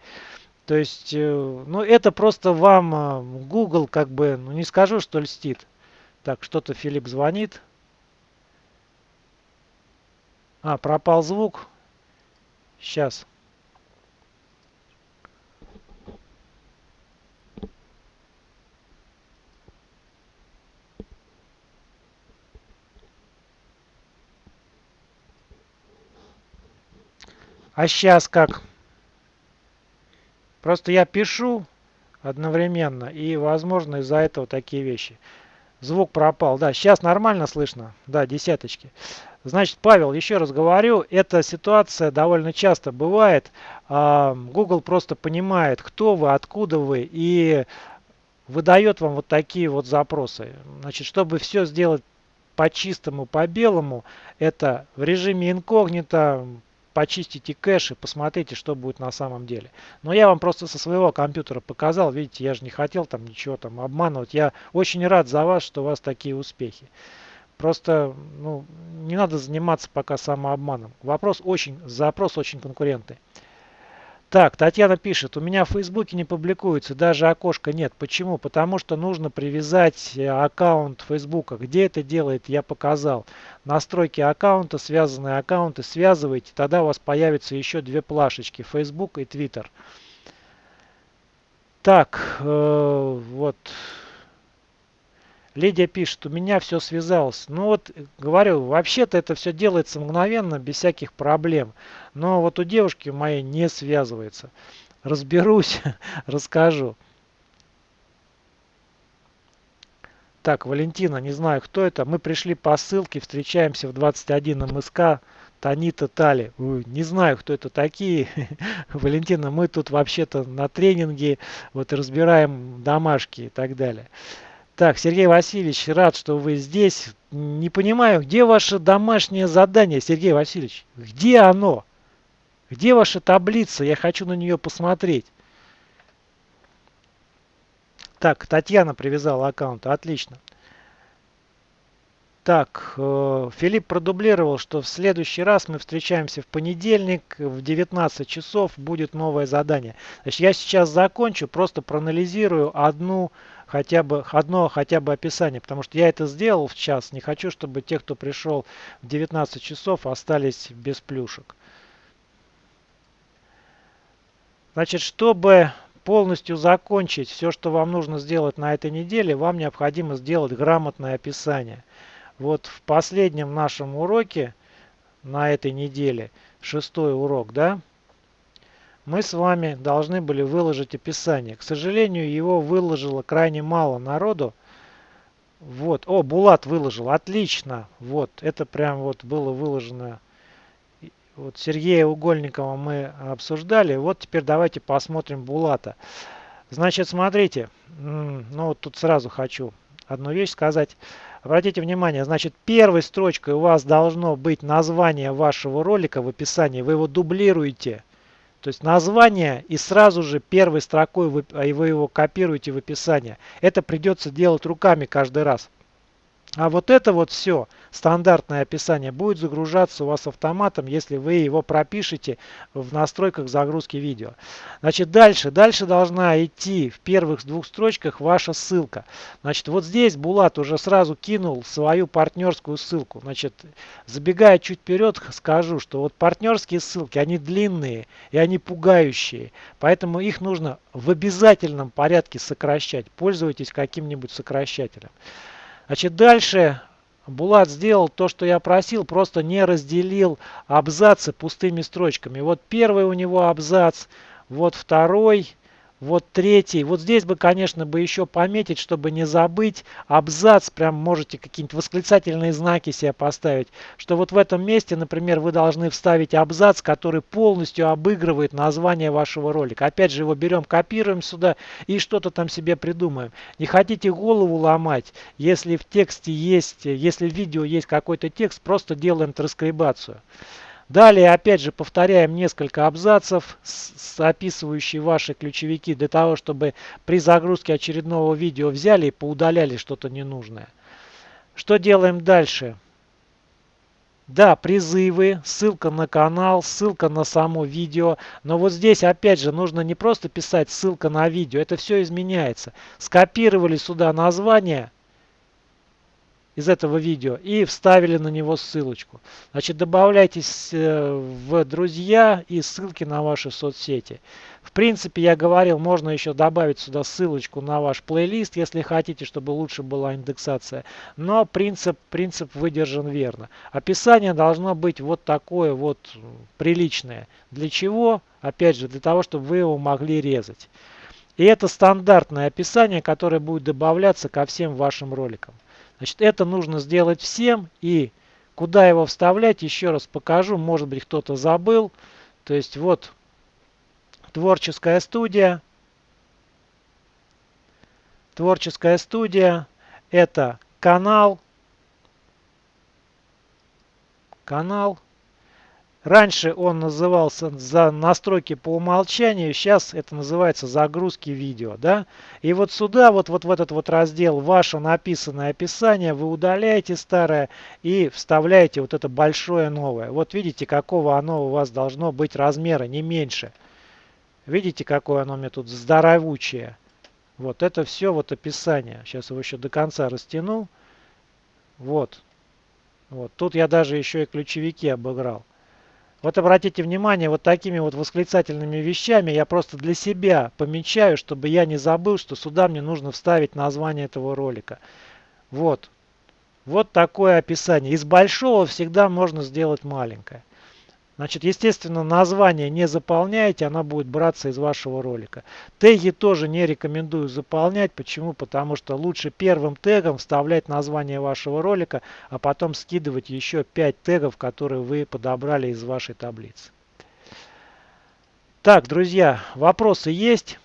Speaker 1: То есть, э, ну это просто вам э, Google как бы, ну не скажу, что льстит. Так, что-то Филипп звонит. А, пропал звук. Сейчас. А сейчас как? Просто я пишу одновременно, и, возможно, из-за этого такие вещи. Звук пропал. Да, сейчас нормально слышно. Да, десяточки. Значит, Павел, еще раз говорю, эта ситуация довольно часто бывает. А, Google просто понимает, кто вы, откуда вы, и выдает вам вот такие вот запросы. Значит, чтобы все сделать по чистому, по белому, это в режиме инкогнито почистите кэш и посмотрите, что будет на самом деле. Но я вам просто со своего компьютера показал. Видите, я же не хотел там ничего там обманывать. Я очень рад за вас, что у вас такие успехи. Просто ну, не надо заниматься пока самообманом. Вопрос очень, запрос очень конкурентный. Так, Татьяна пишет, у меня в Фейсбуке не публикуется, даже окошка нет. Почему? Потому что нужно привязать э, аккаунт Фейсбука. Где это делает, я показал. Настройки аккаунта, связанные аккаунты, связывайте, тогда у вас появятся еще две плашечки, Facebook и Twitter. Так, э, вот... Лидия пишет, у меня все связалось. Ну вот, говорю, вообще-то это все делается мгновенно, без всяких проблем. Но вот у девушки моей не связывается. Разберусь, расскажу. Так, Валентина, не знаю, кто это. Мы пришли по ссылке, встречаемся в 21 МСК. Танита Тали. Не знаю, кто это такие. Валентина, мы тут вообще-то на тренинге вот разбираем домашки и так далее. Так, Сергей Васильевич, рад, что вы здесь. Не понимаю, где ваше домашнее задание, Сергей Васильевич? Где оно? Где ваша таблица? Я хочу на нее посмотреть. Так, Татьяна привязала аккаунт. Отлично. Так, э, Филипп продублировал, что в следующий раз мы встречаемся в понедельник в 19 часов будет новое задание. Значит, я сейчас закончу, просто проанализирую одну хотя бы одно хотя бы описание, потому что я это сделал в час. Не хочу, чтобы те, кто пришел в 19 часов, остались без плюшек. Значит, чтобы полностью закончить все, что вам нужно сделать на этой неделе, вам необходимо сделать грамотное описание. Вот в последнем нашем уроке на этой неделе, шестой урок, да, мы с вами должны были выложить описание. К сожалению, его выложило крайне мало народу. Вот, о, Булат выложил, отлично. Вот, это прям вот было выложено. Вот Сергея Угольникова мы обсуждали. Вот теперь давайте посмотрим Булата. Значит, смотрите, ну вот тут сразу хочу одну вещь сказать. Обратите внимание, значит, первой строчкой у вас должно быть название вашего ролика в описании. Вы его дублируете. То есть название и сразу же первой строкой вы, а вы его копируете в описание. Это придется делать руками каждый раз. А вот это вот все, стандартное описание, будет загружаться у вас автоматом, если вы его пропишете в настройках загрузки видео. Значит, дальше. Дальше должна идти в первых двух строчках ваша ссылка. Значит, вот здесь Булат уже сразу кинул свою партнерскую ссылку. Значит, забегая чуть вперед, скажу, что вот партнерские ссылки, они длинные и они пугающие. Поэтому их нужно в обязательном порядке сокращать. Пользуйтесь каким-нибудь сокращателем. Значит, дальше Булат сделал то, что я просил, просто не разделил абзацы пустыми строчками. Вот первый у него абзац, вот второй, вот третий. Вот здесь бы, конечно, бы еще пометить, чтобы не забыть абзац. Прям можете какие-нибудь восклицательные знаки себе поставить. Что вот в этом месте, например, вы должны вставить абзац, который полностью обыгрывает название вашего ролика. Опять же, его берем, копируем сюда и что-то там себе придумаем. Не хотите голову ломать, если в тексте есть, если в видео есть какой-то текст, просто делаем транскрибацию. Далее, опять же, повторяем несколько абзацев, описывающие ваши ключевики, для того, чтобы при загрузке очередного видео взяли и поудаляли что-то ненужное. Что делаем дальше? Да, призывы, ссылка на канал, ссылка на само видео. Но вот здесь опять же нужно не просто писать ссылка на видео, это все изменяется. Скопировали сюда название, из этого видео и вставили на него ссылочку. Значит, добавляйтесь э, в друзья и ссылки на ваши соцсети. В принципе, я говорил, можно еще добавить сюда ссылочку на ваш плейлист, если хотите, чтобы лучше была индексация. Но принцип, принцип выдержан верно. Описание должно быть вот такое вот приличное. Для чего? Опять же, для того, чтобы вы его могли резать. И это стандартное описание, которое будет добавляться ко всем вашим роликам. Значит, это нужно сделать всем. И куда его вставлять, еще раз покажу. Может быть, кто-то забыл. То есть, вот творческая студия. Творческая студия. Это канал. Канал. Раньше он назывался за настройки по умолчанию, сейчас это называется загрузки видео. Да? И вот сюда, вот, вот в этот вот раздел ваше написанное описание, вы удаляете старое и вставляете вот это большое новое. Вот видите, какого оно у вас должно быть размера, не меньше. Видите, какое оно меня тут здоровучее. Вот это все вот описание. Сейчас его еще до конца растяну. Вот. Вот. Тут я даже еще и ключевики обыграл. Вот обратите внимание, вот такими вот восклицательными вещами я просто для себя помечаю, чтобы я не забыл, что сюда мне нужно вставить название этого ролика. Вот. Вот такое описание. Из большого всегда можно сделать маленькое. Значит, естественно, название не заполняете, она будет браться из вашего ролика. Теги тоже не рекомендую заполнять. Почему? Потому что лучше первым тегом вставлять название вашего ролика, а потом скидывать еще 5 тегов, которые вы подобрали из вашей таблицы. Так, друзья, вопросы есть?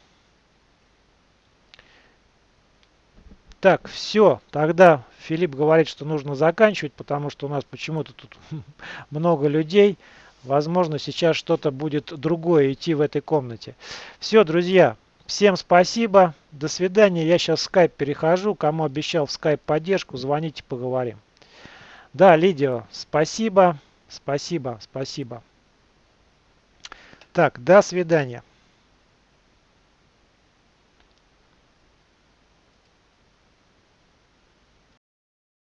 Speaker 1: Так, все. Тогда Филипп говорит, что нужно заканчивать, потому что у нас почему-то тут много людей. Возможно, сейчас что-то будет другое идти в этой комнате. Все, друзья, всем спасибо. До свидания. Я сейчас в скайп перехожу. Кому обещал в скайп поддержку, звоните, поговорим. Да, Лидио, спасибо, спасибо, спасибо. Так, до свидания.